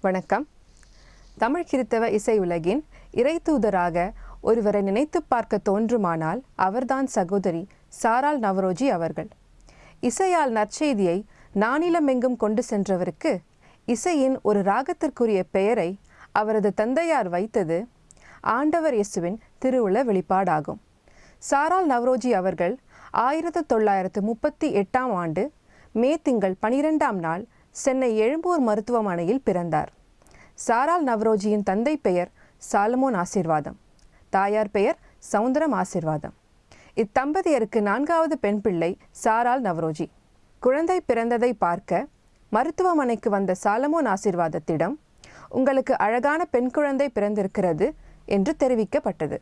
வணக்கம். தமிழ் கிறித்தவ இசை உலகின் இறைத்தூதராக ஒருவரை நினைத்துப் பார்க்க தோன்றுமானால் அவர்தான் சகோதரி சாரால் நவரோஜி அவர்கள். இசையால் நற்செய்தியை நானிலமெங்கும் கொண்டு சென்றவருக்கு இசையின் ஒரு ராகத்திற்குரிய பெயரை அவரது தந்தையார் வைத்தது ஆண்டவர் இயேசுவின் திருவுள வெளிப்பாடாகும். சாரால் நவரோஜி அவர்கள் ஆயிரத்து தொள்ளாயிரத்து முப்பத்தி எட்டாம் ஆண்டு மே திங்கள் பனிரெண்டாம் நாள் சென்னை எழும்பூர் மருத்துவமனையில் பிறந்தார். சாரால் நவ்ரோஜியின் தந்தை பெயர் சாலமோன் ஆசிர்வாதம். தாயார் பெயர் சவுந்தரம் ஆசிர்வாதம். இத்தம்பதியருக்கு நான்காவது பெண் பிள்ளை சாரால் நவரோஜி. குழந்தை பிறந்ததை பார்க்க மருத்துவமனைக்கு வந்த சாலமோன் ஆசிர்வாதத்திடம் உங்களுக்கு அழகான பெண் குழந்தை பிறந்திருக்கிறது என்று தெரிவிக்கப்பட்டது.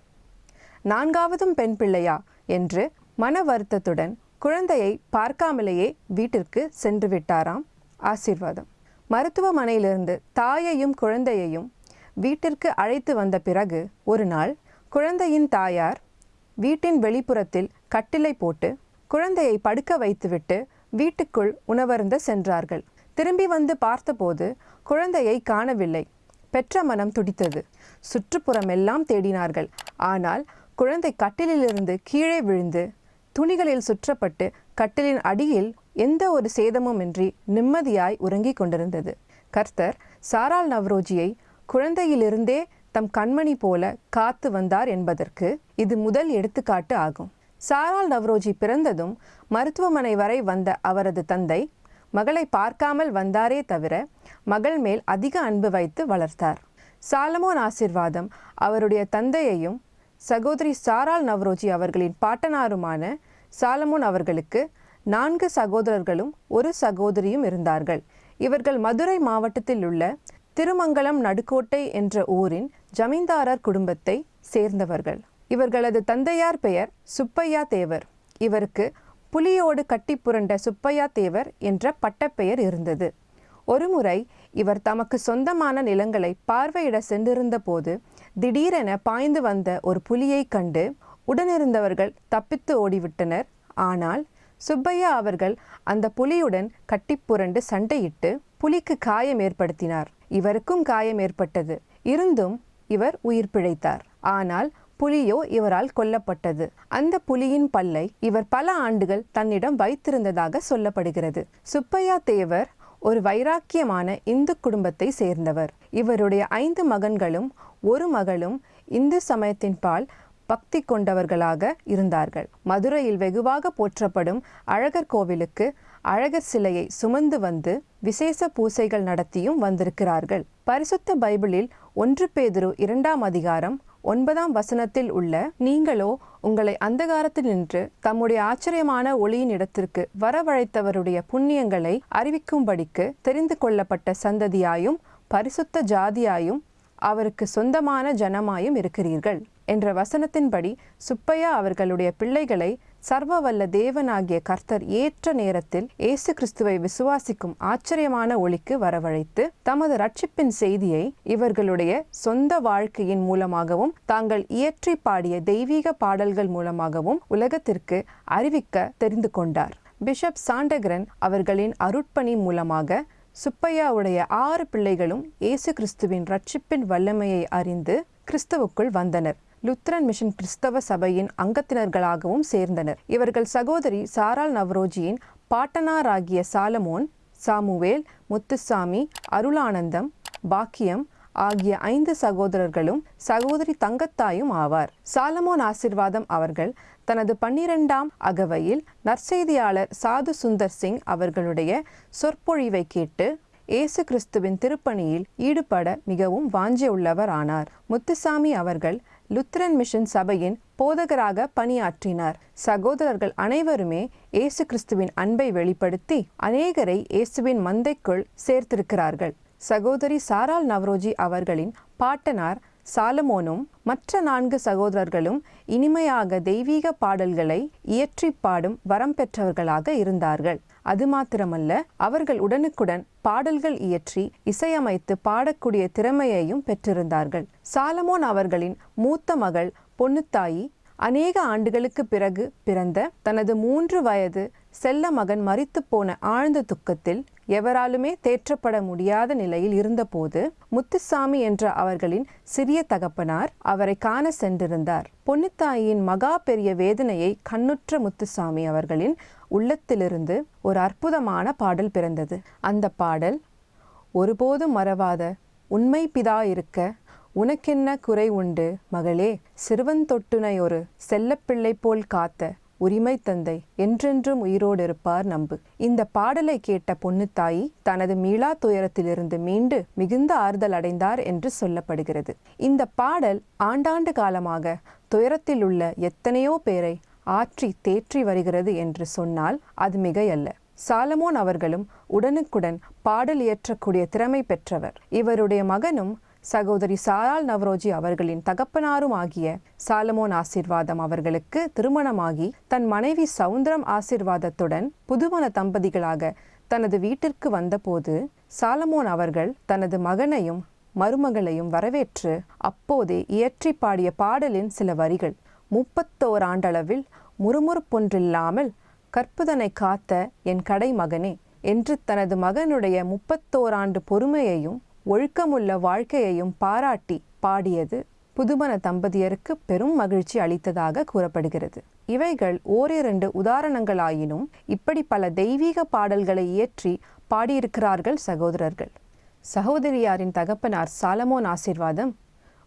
நான்காவதும் பெண் பிள்ளையா? என்று மன வருத்தத்துடன் குழந்தையை பார்க்காமலேயே வீட்டிற்கு சென்று விட்டாராம் ஆசீர்வாதம். மருத்துவமனையிலிருந்து தாயையும் குழந்தையையும் வீட்டிற்கு அழைத்து வந்த பிறகு ஒரு நாள் குழந்தையின் தாயார் வீட்டின் வெளிப்புறத்தில் கட்டிலை போட்டு குழந்தையை படுக்க வைத்துவிட்டு வீட்டுக்குள் உணவருந்த சென்றார்கள். திரும்பி வந்து பார்த்தபோது குழந்தையை காணவில்லை. பெற்ற மனம் துடித்தது. சுற்றுப்புறமெல்லாம் தேடினார்கள். ஆனால் குழந்தை கட்டிலிலிருந்து கீழே விழுந்து துணிகளில் சுற்றப்பட்டு கட்டிலின் அடியில் எந்த ஒரு சேதமுமின்றி நிம்மதியாய் உறங்கிக் கொண்டிருந்தது. கர்த்தர் சாரால் நவ்ரோஜியை குழந்தையிலிருந்தே தம் கண்மணி போல காத்து வந்தார் என்பதற்கு இது முதல் எடுத்துக்காட்டு ஆகும். சாரால் நவ்ரோஜி பிறந்ததும் மருத்துவமனை வரை வந்த அவரது தந்தை மகளை பார்க்காமல் வந்தாரே தவிர மகள் மேல் அதிக அன்பு வைத்து வளர்த்தார். சாலமோன் ஆசிர்வாதம் அவருடைய தந்தையையும் சகோதரி சாரால் நவ்ரோஜி அவர்களின் பாட்டனாருமான சாலமோன் அவர்களுக்கு நான்கு சகோதரர்களும் ஒரு சகோதரியும் இருந்தார்கள். இவர்கள் மதுரை மாவட்டத்தில் உள்ள திருமங்கலம் நடுக்கோட்டை என்ற ஊரின் ஜமீன்தாரர் குடும்பத்தை சேர்ந்தவர்கள். இவர்களது தந்தையார் பெயர் சுப்பையா தேவர். இவருக்கு புலியோடு கட்டி புரண்ட சுப்பையா தேவர் என்ற பட்டப்பெயர் இருந்தது. ஒருமுறை இவர் தமக்கு சொந்தமான நிலங்களை பார்வையிட சென்றிருந்த போது திடீரென பாய்ந்து வந்த ஒரு புலியை கண்டு உடனிருந்தவர்கள் தப்பித்து ஓடிவிட்டனர். ஆனால் சுப்பையா அவர்கள் அந்த புலியுடன் கட்டிப்புரண்டு சண்டையிட்டு புலிக்கு காயம் ஏற்படுத்தினார். இவருக்கும் காயம் ஏற்பட்டது. இருந்தும் இவர் உயிர் பிழைத்தார். ஆனால் புலியோ இவரால் கொல்லப்பட்டது. அந்த புலியின் பல்லை இவர் பல ஆண்டுகள் தன்னிடம் வைத்திருந்ததாக சொல்லப்படுகிறது. சுப்பையா தேவர் ஒரு வைராக்கியமான இந்து குடும்பத்தை சேர்ந்தவர். இவருடைய ஐந்து மகன்களும் ஒரு மகளும் இந்து சமயத்தின் பால் பக்தி கொண்டவர்களாக இருந்தார்கள். மதுரையில் வெகுவாக போற்றப்படும் அழகர் கோவிலுக்கு அழகர் சிலையை சுமந்து வந்து விசேஷ பூசைகள் நடத்தியும் வந்திருக்கிறார்கள். பரிசுத்த பைபிளில் ஒன்று பேதுரு இரண்டாம் அதிகாரம் ஒன்பதாம் வசனத்தில் உள்ள நீங்களோ உங்களை அந்தகாரத்தில் நின்று தம்முடைய ஆச்சரியமான ஒளியின் இடத்திற்கு வரவழைத்தவருடைய புண்ணியங்களை அறிவிக்கும்படிக்கு தெரிந்து கொள்ளப்பட்ட சந்ததியாயும் பரிசுத்த ஜாதியாயும் அவருக்கு சொந்தமான ஜனமாயும் இருக்கிறீர்கள். என்ற வசனத்தின்படி சுப்பையா அவர்களுடைய பிள்ளைகளை சர்வ வல்ல தேவனாகிய கர்த்தர் ஏற்ற நேரத்தில் இயேசு கிறிஸ்துவை விசுவாசிக்கும் ஆச்சரியமான ஒளிக்கு வரவழைத்து தமது ரட்சிப்பின் செய்தியை இவர்களுடைய சொந்த வாழ்க்கையின் மூலமாகவும் தாங்கள் இயற்றி பாடிய தெய்வீக பாடல்கள் மூலமாகவும் உலகத்திற்கு அறிவிக்க தெரிந்து கொண்டார். பிஷப் சாண்டகரன் அவர்களின் அருட்பணி மூலமாக சுப்பையாவுடைய ஆறு பிள்ளைகளும் இயேசு கிறிஸ்துவின் ரட்சிப்பின் வல்லமையை அறிந்து கிறிஸ்துவுக்குள் வந்தனர். லுத்ரன் மிஷன் கிறிஸ்தவ சபையின் அங்கத்தினர்களாகவும் சேர்ந்தனர். இவர்கள் சகோதரி சாரால் நவ்ரோஜியின் பாட்டனாராகிய சாலமோன் சாமுவேல் முத்துசாமி அருளானந்தம் பாக்கியம் ஆகிய ஐந்து சகோதரர்களும் சகோதரி தங்கத்தாயும் ஆவார். சாலமோன் ஆசிர்வாதம் அவர்கள் தனது பன்னிரெண்டாம் அகவையில் நற்செய்தியாளர் சாது சுந்தர் சிங் அவர்களுடைய சொற்பொழிவை கேட்டு இயேசு கிறிஸ்துவின் திருப்பணியில் ஈடுபட மிகவும் வாஞ்சியுள்ளவர் ஆனார் முத்துசாமி அவர்கள் லுத்ரன் மிஷன் சபையின் போதகராக பணியாற்றினார். சகோதரர்கள் அனைவருமே இயேசு கிறிஸ்துவின் அன்பை வெளிப்படுத்தி அநேகரை இயேசுவின் மந்தைக்குள் சேர்த்திருக்கிறார்கள். சகோதரி சாரால் நவ்ரோஜி அவர்களின் பாட்டனார் சாலமோனும் மற்ற நான்கு சகோதரர்களும் இனிமையாக தெய்வீக பாடல்களை இயற்றி பாடும் வரம் பெற்றவர்களாக இருந்தார்கள். அது மாத்திரமல்ல அவர்கள் உடனுக்குடன் பாடல்கள் இயற்றி இசையமைத்து பாடக்கூடிய திறமையையும் பெற்றிருந்தார்கள். சாலமோன் அவர்களின் மூத்த மகள் பொன்னுத்தாயி அநேக ஆண்டுகளுக்கு பிறகு பிறந்த தனது மூன்று வயது செல்ல மகன் மறித்து போன ஆழ்ந்த துக்கத்தில் எவராலுமே தேற்றப்பட முடியாத நிலையில் இருந்தபோது முத்துசாமி என்ற அவர்களின் சிறிய தகப்பனார் அவரை காண சென்றிருந்தார். பொன்னுத்தாயின் மகா பெரிய வேதனையை கண்ணுற்ற முத்துசாமி அவர்களின் உள்ளத்திலிருந்து ஒரு அற்புதமான பாடல் பிறந்தது. அந்த பாடல் ஒருபோதும் மறவாத உண்மை பிதா இருக்க உனக்கென்ன குறை உண்டு மகளே? சிறுவன் தொட்டுனை ஒரு செல்லப்பிள்ளை போல் காத்த உரிமை தந்தை என்றென்றும் உயிரோடு இருப்பார் நம்பு. இந்த பாடலை கேட்ட பொன்னுத்தாயி தனது மீளா துயரத்திலிருந்து மீண்டு மிகுந்த ஆறுதல் அடைந்தார் என்று சொல்லப்படுகிறது. இந்த பாடல் ஆண்டாண்டு காலமாக துயரத்தில் உள்ள எத்தனையோ பேரை ஆற்றி தேற்றி வருகிறது என்று சொன்னால் அது மிகையல்ல. சாலமோன் அவர்களும் உடனுக்குடன் பாடல் இயற்றக்கூடிய திறமை பெற்றவர். இவருடைய மகனும் சகோதரி சாரால் நவரோஜி அவர்களின் தகப்பனாரும் ஆகிய சாலமோன் ஆசிர்வாதம் அவர்களுக்கு திருமணமாகி தன் மனைவி சவுந்தரம் ஆசிர்வாதத்துடன் புதுமண தம்பதிகளாக தனது வீட்டிற்கு வந்தபோது சாலமோன் அவர்கள் தனது மகனையும் மருமகளையும் வரவேற்று அப்போதே இயற்றி பாடிய பாடலின் சில வரிகள் முப்பத்தோர் ஆண்டளவில் முறுமுறுப்பொன்றில்லாமல் கற்புதனை காத்த என் கடை மகனே என்று தனது மகனுடைய முப்பத்தோராண்டு பொறுமையையும் ஒழுக்கமுள்ள வாழ்க்கையையும் பாராட்டி பாடியது புதுமண தம்பதியருக்கு பெரும் மகிழ்ச்சி அளித்ததாக கூறப்படுகிறது. இவைகள் ஓரிரண்டு உதாரணங்களாயினும் இப்படி பல தெய்வீக பாடல்களை இயற்றி பாடியிருக்கிறார்கள் சகோதரர்கள். சகோதரியாரின் தகப்பனார் சாலமோன் ஆசிர்வாதம்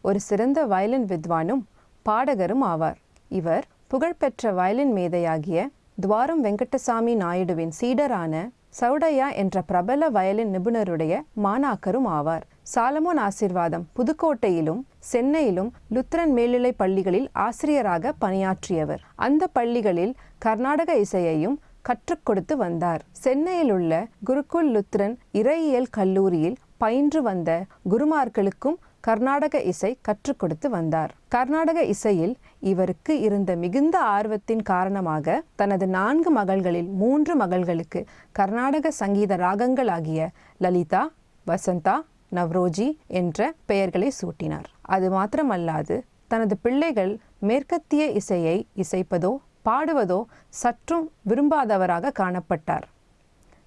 ஒரு சிறந்த வயலின் வித்வானும் பாடகரும் ஆவார். இவர் புகழ்பெற்ற வயலின் மேதையாகிய துவாரம் வெங்கடசாமி நாயுடுவின் சீடரான சவுடையா என்ற பிரபல வயலின் நிபுணருடைய மாணாக்கரும் ஆவார். சாலமோன் ஆசிர்வாதம் புதுக்கோட்டையிலும் சென்னையிலும் லுத்ரன் மேல்நிலை பள்ளிகளில் ஆசிரியராக பணியாற்றியவர். அந்த பள்ளிகளில் கர்நாடக இசையையும் கற்றுக் கொடுத்து வந்தார். சென்னையில் உள்ள குருகுல் லுத்ரன் இறையியல் கல்லூரியில் பயின்று வந்த குருமார்களுக்கும் கர்நாடக இசை கற்றுக் கொடுத்து வந்தார். கர்நாடக இசையில் இவருக்கு இருந்த மிகுந்த ஆர்வத்தின் காரணமாக தனது நான்கு மகள்களில் மூன்று மகள்களுக்கு கர்நாடக சங்கீத ராகங்களாகிய லலிதா வசந்தா நவ்ரோஜி என்ற பெயர்களை சூட்டினார். அது மாத்திரமல்லாது தனது பிள்ளைகள் மேற்கத்திய இசையை இசைப்பதோ பாடுவதோ சற்றும் விரும்பாதவராக காணப்பட்டார்.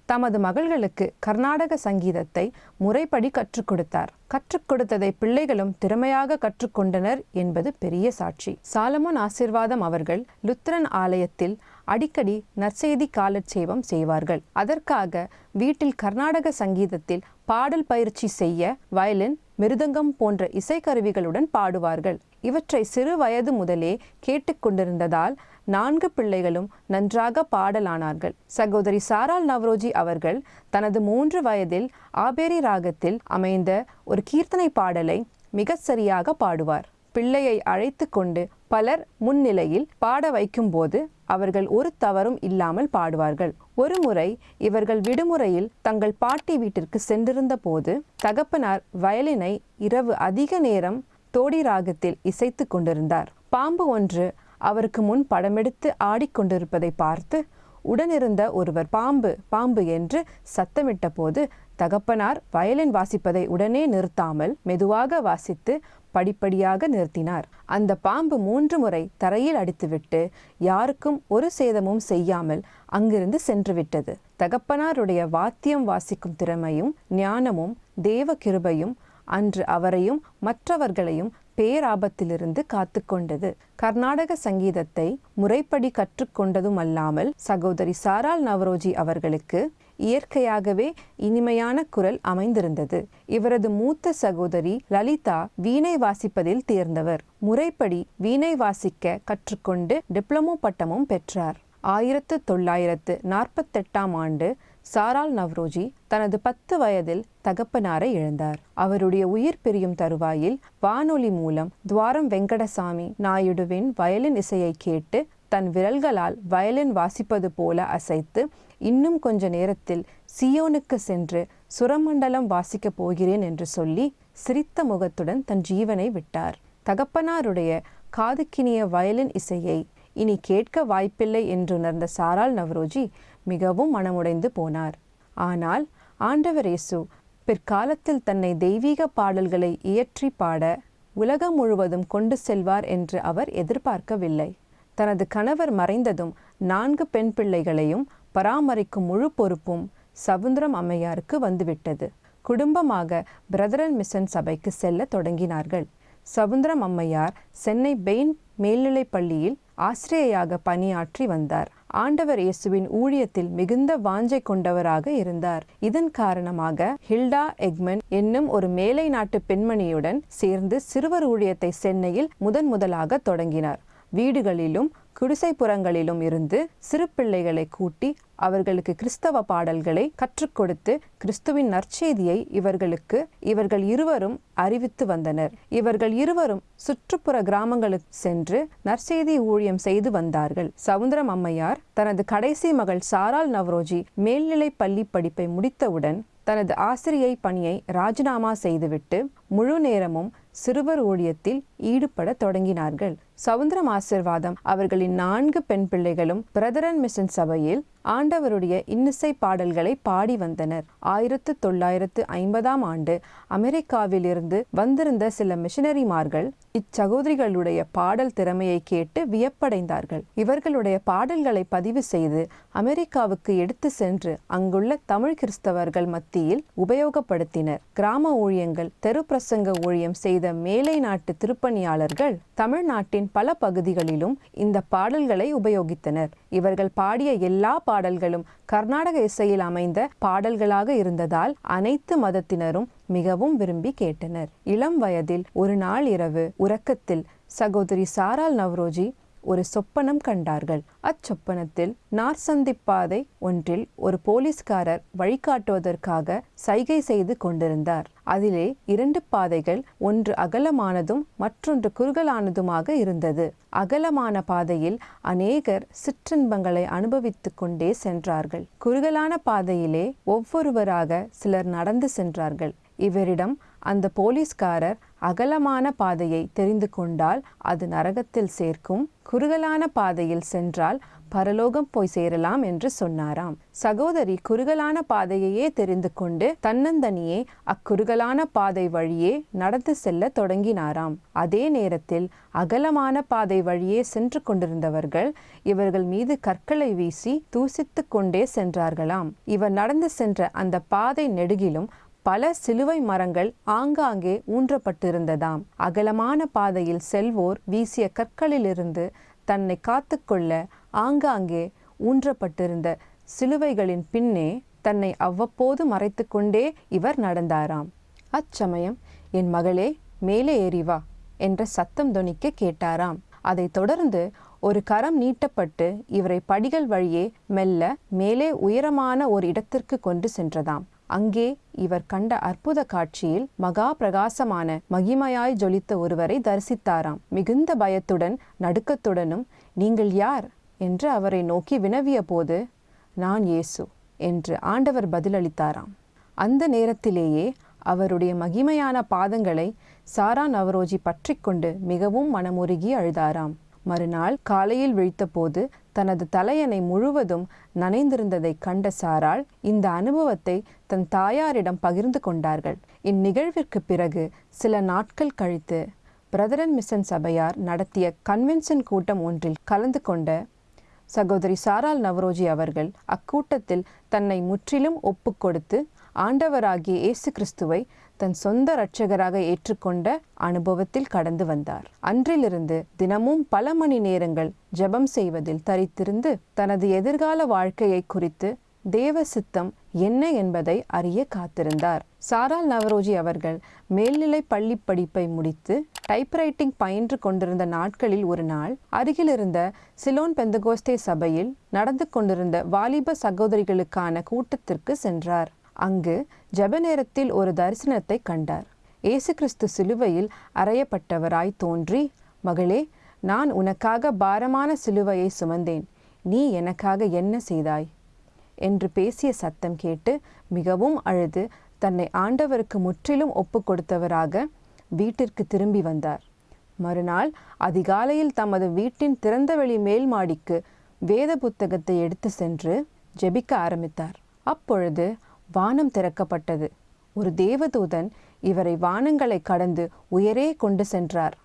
தமது மகள்களுக்கு கர்நாடக சங்கீதத்தை முறைப்படி கற்றுக் கொடுத்தார். கற்றுக் கொடுத்ததை பிள்ளைகளும் திறமையாக கற்றுக்கொண்டனர் என்பது பெரிய சாட்சி. சாலமோன் ஆசிர்வாதம் அவர்கள் லுத்ரன் ஆலயத்தில் அடிக்கடி நற்செய்தி காலட்சேபம் செய்வார்கள். அதற்காக வீட்டில் கர்நாடக சங்கீதத்தில் பாடல் பயிற்சி செய்ய வயலின் மிருதங்கம் போன்ற இசைக்கருவிகளுடன் பாடுவார்கள். இவற்றை சிறு வயது முதலே கேட்டுக்கொண்டிருந்ததால் நான்கு பிள்ளைகளும் நன்றாக பாடலானார்கள். சகோதரி சாரால் நவ்ரோஜி அவர்கள் தனது மூன்று வயதில் ஆபேரி ராகத்தில் அமைந்த ஒரு கீர்த்தனை பாடலை மிகச் சரியாக பாடுவார். பிள்ளையை அழைத்து கொண்டு பலர் முன்னிலையில் பாட வைக்கும்போது அவர்கள் ஒரு தவறும் இல்லாமல் பாடுவார்கள். ஒரு முறை இவர்கள் விடுமுறையில் தங்கள் பாட்டி வீட்டிற்கு சென்றிருந்த போது தகப்பனார் வயலினை இரவு அதிக நேரம் தோடி ராகத்தில் இசைத்து கொண்டிருந்தார். பாம்பு ஒன்று அவருக்கு முன் படமெடுத்து ஆடிக்கொண்டிருப்பதை பார்த்து உடனிருந்த ஒருவர் பாம்பு பாம்பு என்று சத்தமிட்ட போது தகப்பனார் வயலின் வாசிப்பதை உடனே நிறுத்தாமல் மெதுவாக வாசித்து படிப்படியாக நிறுத்தினார். அந்த பாம்பு மூன்று முறை தரையில் அடித்துவிட்டு யாருக்கும் ஒரு சேதமும் செய்யாமல் அங்கிருந்து சென்றுவிட்டது. தகப்பனாருடைய வாத்தியம் வாசிக்கும் திறமையும் ஞானமும் தேவ கிருபையும் அன்று அவரையும் மற்றவர்களையும் பேராபத்திலிருந்து காத்து கொண்டது கர்நாடக சங்கீதத்தை முறைப்படி கற்றுக்கொண்டதும் அல்லாமல் சகோதரி சாரால் நவரோஜி அவர்களுக்கு இயற்கையாகவே இனிமையான குரல் அமைந்திருந்தது. இவரது மூத்த சகோதரி லலிதா வீணை வாசிப்பதில் தேர்ந்தவர். முறைப்படி வீணை வாசிக்க கற்றுக்கொண்டு டிப்ளமோ பட்டமும் பெற்றார். ஆயிரத்து தொள்ளாயிரத்து நாற்பத்தெட்டாம் ஆண்டு சாரால் நவ்ரோஜி தனது பத்து வயதில் தகப்பனாரை இழந்தார். அவருடைய உயிர் பிரியும் தருவாயில் வானொலி மூலம் துவாரம் வெங்கடசாமி நாயுடுவின் வயலின் இசையை கேட்டு தன் விரல்களால் வயலின் வாசிப்பது போல அசைத்து இன்னும் கொஞ்ச நேரத்தில் சியோனுக்கு சென்று சுரமண்டலம் வாசிக்கப் போகிறேன் என்று சொல்லி சிரித்த முகத்துடன் தன் ஜீவனை விட்டார். தகப்பனாருடைய காதுக்கினிய வயலின் இசையை இனி கேட்க வாய்ப்பில்லை என்றுணர்ந்த சாரால் நவ்ரோஜி மிகவும் மனமுடைந்து போனார். ஆனால் ஆண்டவர் இயேசு பிற்காலத்தில் தன்னை தெய்வீக பாடல்களை இயற்றி பாட உலகம் முழுவதும் கொண்டு செல்வார் என்று அவர் எதிர்பார்க்கவில்லை. தனது கணவர் மறைந்ததும் நான்கு பெண் பிள்ளைகளையும் பராமரிக்கும் முழு பொறுப்பும் சவுந்தரம் அம்மையாருக்கு வந்துவிட்டது. குடும்பமாக பிரதர் அண்ட் மிஷன் சபைக்கு செல்ல தொடங்கினார்கள். சவுந்தரம் அம்மையார் சென்னை பெயின் மேல்நிலைப் பள்ளியில் ஆசிரியையாக பணியாற்றி வந்தார். ஆண்டவர் இயேசுவின் ஊழியத்தில் மிகுந்த வாஞ்சை கொண்டவராக இருந்தார். இதன் காரணமாக ஹில்டா எக்மன் என்னும் ஒரு மேலை நாட்டு பெண்மணியுடன் சேர்ந்து சிறுவர் ஊழியத்தை சென்னையில் முதன் முதலாக தொடங்கினார். வீடுகளிலும் குடிசைப்புறங்களிலும் இருந்து சிறு பிள்ளைகளை கூட்டி அவர்களுக்கு கிறிஸ்தவ பாடல்களை கற்றுக் கொடுத்து கிறிஸ்துவின் நற்செய்தியை இவர்களுக்கு இவர்கள் இருவரும் அறிவித்து வந்தனர். இவர்கள் இருவரும் சுற்றுப்புற கிராமங்களுக்கு சென்று நற்செய்தி ஊழியம் செய்து வந்தார்கள். சவுந்தரம் அம்மையார் தனது கடைசி மகள் சாரால் நவ்ரோஜி மேல்நிலை பள்ளி படிப்பை முடித்தவுடன் தனது ஆசிரியை பணியை ராஜினாமா செய்துவிட்டு முழு நேரமும் சிறுவர் ஊழியத்தில் ஈடுபட தொடங்கினார்கள். சவுந்தரம் ஆசிர்வாதம். அவர்களின் நான்கு பெண் பிள்ளைகளும் பிரதரன் மிஷன் சபையில் ஆண்டவருடைய இன்னிசை பாடல்களை பாடி வந்தனர். ஆயிரத்து தொள்ளாயிரத்து ஐம்பதாம் ஆண்டு அமெரிக்காவிலிருந்து வந்திருந்த சில மிஷனரிமார்கள் இச்சகோதரிகளுடைய பாடல் திறமையை கேட்டு வியப்படைந்தார்கள். இவர்களுடைய பாடல்களை பதிவு செய்து அமெரிக்காவுக்கு எடுத்து சென்று அங்குள்ள தமிழ் கிறிஸ்தவர்கள் மத்தியில் உபயோகப்படுத்தினர். கிராம ஊழியங்கள் தெரு பிரசங்க ஊழியம் செய்த மேலை நாட்டு திருப்பணியாளர்கள் தமிழ்நாட்டின் பல பகுதிகளிலும் இந்த பாடல்களை உபயோகித்தனர். இவர்கள் பாடிய எல்லா பாடல்களும் கர்நாடக இசையில் அமைந்த பாடல்களாக இருந்ததால் அனைத்து மதத்தினரும் மிகவும் விரும்பி கேட்டனர். இளம் வயதில் ஒரு நாள் இரவு உறக்கத்தில் சகோதரி சாரால் நவ்ரோஜி ஒரு சொப்பனம் கண்டார்கள். அச்சொப்பனத்தில் நார்சந்திப்பாதை ஒன்றில் ஒரு போலீஸ்காரர் வழிகாட்டுவதற்காக சைகை செய்து கொண்டிருந்தார். அதிலே இரண்டு பாதைகள் ஒன்று அகலமானதும் மற்றொன்று குறுகலானதுமாக இருந்தது. அகலமான பாதையில் அநேகர் சிற்றின்பங்களை அனுபவித்துக் கொண்டே சென்றார்கள். குறுகலான பாதையிலே ஒவ்வொருவராக சிலர் நடந்து சென்றார்கள். இவரிடம் அந்த போலீஸ்காரர் அகலமான பாதையை தெரிந்து கொண்டால் அது நரகத்தில் சேர்க்கும் குறுகலான பாதையில் சென்றால் பரலோகம் போய் சேரலாம் என்று சொன்னாராம். சகோதரி குறுகலான பாதையையே தெரிந்து கொண்டு தன்னந்தனியே அக்குறுகலான பாதை வழியே நடந்து செல்ல தொடங்கினாராம். அதே நேரத்தில் அகலமான பாதை வழியே சென்று கொண்டிருந்தவர்கள் இவர்கள் மீது கற்களை வீசி தூசித்து கொண்டே சென்றார்களாம். இவர் நடந்து சென்ற அந்த பாதை நெடுகிலும் பல சிலுவை மரங்கள் ஆங்காங்கே ஊன்றப்பட்டிருந்ததாம். அகலமான பாதையில் செல்வோர் வீசிய கற்களிலிருந்து தன்னை காத்துக்கொள்ள ஆங்காங்கே ஊன்றப்பட்டிருந்த சிலுவைகளின் பின்னே தன்னை அவ்வப்போது மறைத்துக்கொண்டே இவர் நடந்தாராம். அச்சமயம் என் மகளே மேலே ஏறி வா என்ற சத்தம் தொனிக்க கேட்டாராம். அதைத் தொடர்ந்து ஒரு கரம் நீட்டப்பட்டு இவரை படிகள் வழியே மெல்ல மேலே உயரமான ஒரு இடத்திற்கு கொண்டு சென்றதாம். அங்கே இவர் கண்ட அற்புத காட்சியில் மகா பிரகாசமான மகிமையாய் ஜொலித்த ஒருவரை தரிசித்தாராம். மிகுந்த பயத்துடன் நடுக்கத்துடனும் நீங்கள் யார்? என்று அவரை நோக்கி வினவிய போது நான் இயேசு என்று ஆண்டவர் பதிலளித்தாராம். அந்த நேரத்திலேயே அவருடைய மகிமையான பாதங்களை சாரா நவரோஜி பற்றி கொண்டு மிகவும் மனமுருகி அழுதாராம். மறுநாள் காலையில் விழித்தபோது தனது தலையணை முழுவதும் நனைந்திருந்ததை கண்ட சாராள் இந்த அனுபவத்தை தன் தாயாரிடம் பகிர்ந்து கொண்டார்கள். இந்நிகழ்விற்கு பிறகு சில நாட்கள் கழித்து பிரதர் அண்ட் மிஷன் சபையார் நடத்திய கன்வென்ஷன் கூட்டம் ஒன்றில் கலந்து கொண்ட சகோதரி சாரால் நவரோஜி அவர்கள் அக்கூட்டத்தில் தன்னை முற்றிலும் ஒப்புக்கொடுத்து ஆண்டவராகிய இயேசு கிறிஸ்துவை தன் சொந்த இரட்சகராக ஏற்றுக்கொண்ட அனுபவத்தில் கடந்து வந்தார். அன்றிலிருந்து தினமும் பல மணி நேரங்கள் ஜெபம் செய்வதில் தரித்திருந்து தனது எதிர்கால வாழ்க்கையை குறித்து தேவ சித்தம் என்ன என்பதை அறிய காத்திருந்தார். சாரால் நவரோஜி அவர்கள் மேல்நிலை பள்ளி படிப்பை முடித்து டைப்ரைட்டிங் பயின்று கொண்டிருந்த நாட்களில் ஒரு நாள் அருகிலிருந்த சிலோன் பெந்தகோஸ்தே சபையில் நடந்து கொண்டிருந்த வாலிப சகோதரிகளுக்கான கூட்டத்திற்கு சென்றார். அங்கு ஜெப நேரத்தில் ஒரு தரிசனத்தை கண்டார். இயேசு கிறிஸ்து சிலுவையில் அறையப்பட்டவராய் தோன்றி மகளே நான் உனக்காக பாரமான சிலுவையை சுமந்தேன். நீ எனக்காக என்ன செய்தாய் என்று பேசிய சத்தம் கேட்டு மிகவும் அழுது தன்னை ஆண்டவருக்கு முற்றிலும் ஒப்பு கொடுத்தவராக வீட்டிற்கு திரும்பி வந்தார். மறுநாள் அதிகாலையில் தமது வீட்டின் திறந்தவெளி மேல் மாடிக்கு வேத புத்தகத்தை எடுத்து சென்று ஜெபிக்க ஆரம்பித்தார். அப்பொழுது வானம் திறக்கப்பட்டது. ஒரு தேவதூதன் இவரை வானங்களை கடந்து உயரே கொண்டு சென்றார்.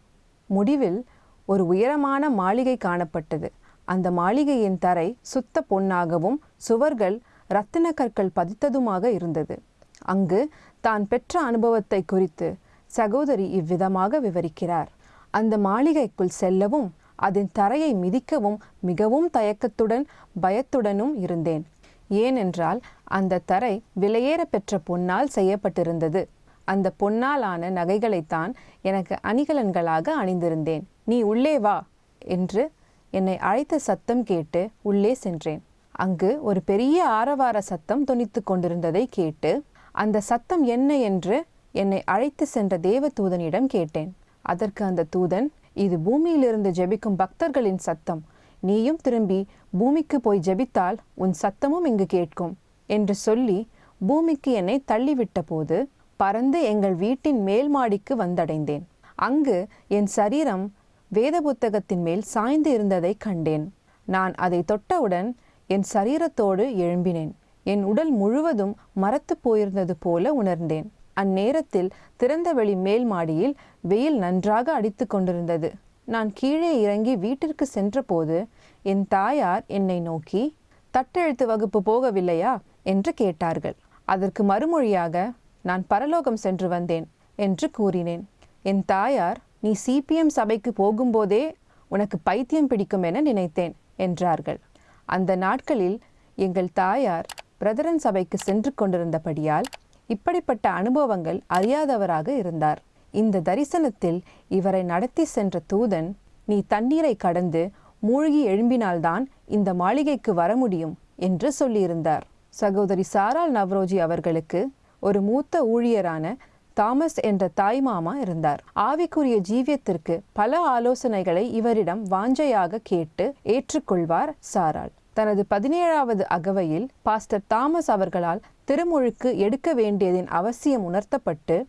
முடிவில் ஒரு உயரமான மாளிகை காணப்பட்டது. அந்த மாளிகையின் தரை சுத்த பொன்னாகவும் சுவர்கள் இரத்தின கற்கள் பதித்ததுமாக இருந்தது. அங்கு தான் பெற்ற அனுபவத்தை குறித்து சகோதரி இவ்விதமாக விவரிக்கிறார். அந்த மாளிகைக்குள் செல்லவும் அதன் தரையை மிதிக்கவும் மிகவும் தயக்கத்துடன் பயத்துடனும் இருந்தேன். ஏனென்றால் அந்த தரை விலையேற பெற்ற பொன்னால் செய்யப்பட்டிருந்தது. அந்த பொன்னாலான நகைகளைத்தான் எனக்கு அணிகலன்களாக அணிந்திருந்தேன். நீ உள்ளே வா என்று என்னை அழைத்த சத்தம் கேட்டு உள்ளே சென்றேன். அங்கு ஒரு பெரிய ஆரவார சத்தம் தொனித்து கொண்டிருந்ததை கேட்டு அந்த சத்தம் என்ன என்று என்னை அழைத்து சென்ற தேவ தூதனிடம் கேட்டேன். அதற்கு அந்த தூதன் இது பூமியிலிருந்து ஜெபிக்கும் பக்தர்களின் சத்தம். நீயும் திரும்பி பூமிக்கு போய் ஜெபித்தால் உன் சத்தமும் இங்கு கேட்கும் என்று சொல்லி பூமிக்கு என்னை தள்ளிவிட்ட போது பறந்து எங்கள் வீட்டின் மேல் மாடிக்கு வந்தடைந்தேன். அங்கு என் சரீரம் வேத புத்தகத்தின் மேல் சாய்ந்து இருந்ததை கண்டேன். நான் அதை தொட்டவுடன் என் சரீரத்தோடு எழும்பினேன். என் உடல் முழுவதும் மரத்து போயிருந்தது போல உணர்ந்தேன். அந்நேரத்தில் திறந்த வெளி மேல் மாடியில் வெயில் நன்றாக அடித்து கொண்டிருந்தது. நான் கீழே இறங்கி வீட்டிற்கு சென்றபோது என் தாயார் என்னை நோக்கி தட்டெழுத்து வகுப்பு போகவில்லையா? என்று கேட்டார்கள். அதற்கு மறுமொழியாக நான் பரலோகம் சென்று வந்தேன் என்று கூறினேன். என் தாயார் நீ சிபிஎம் சபைக்கு போகும்போதே உனக்கு பைத்தியம் பிடிக்கும் என நினைத்தேன் என்றார்கள். அந்த நாட்களில் எங்கள் தாயார் பிரதரன் சபைக்கு சென்று கொண்டிருந்தபடியால் இப்படிப்பட்ட அனுபவங்கள் அறியாதவராக இருந்தார். இந்த தரிசனத்தில் இவரை நடத்தி சென்ற தூதன் நீ தண்ணீரை கடந்து மூழ்கி எழும்பினால்தான் இந்த மாளிகைக்கு வர முடியும் என்று சொல்லியிருந்தார். சகோதரி சாரால் நவ்ரோஜி அவர்களுக்கு ஒரு மூத்த ஊழியரான தாமஸ் என்ற தாய்மாமா இருந்தார். ஆவிக்குரிய ஜீவியத்திற்கு பல ஆலோசனைகளை இவரிடம் வாஞ்சையாக கேட்டு ஏற்றுக்கொள்வார் சாரால் தனது பதினேழாவது அகவையில் பாஸ்டர் தாமஸ் அவர்களால் திருமுழுக்கு எடுக்க வேண்டியதின் அவசியம் உணர்த்தப்பட்டு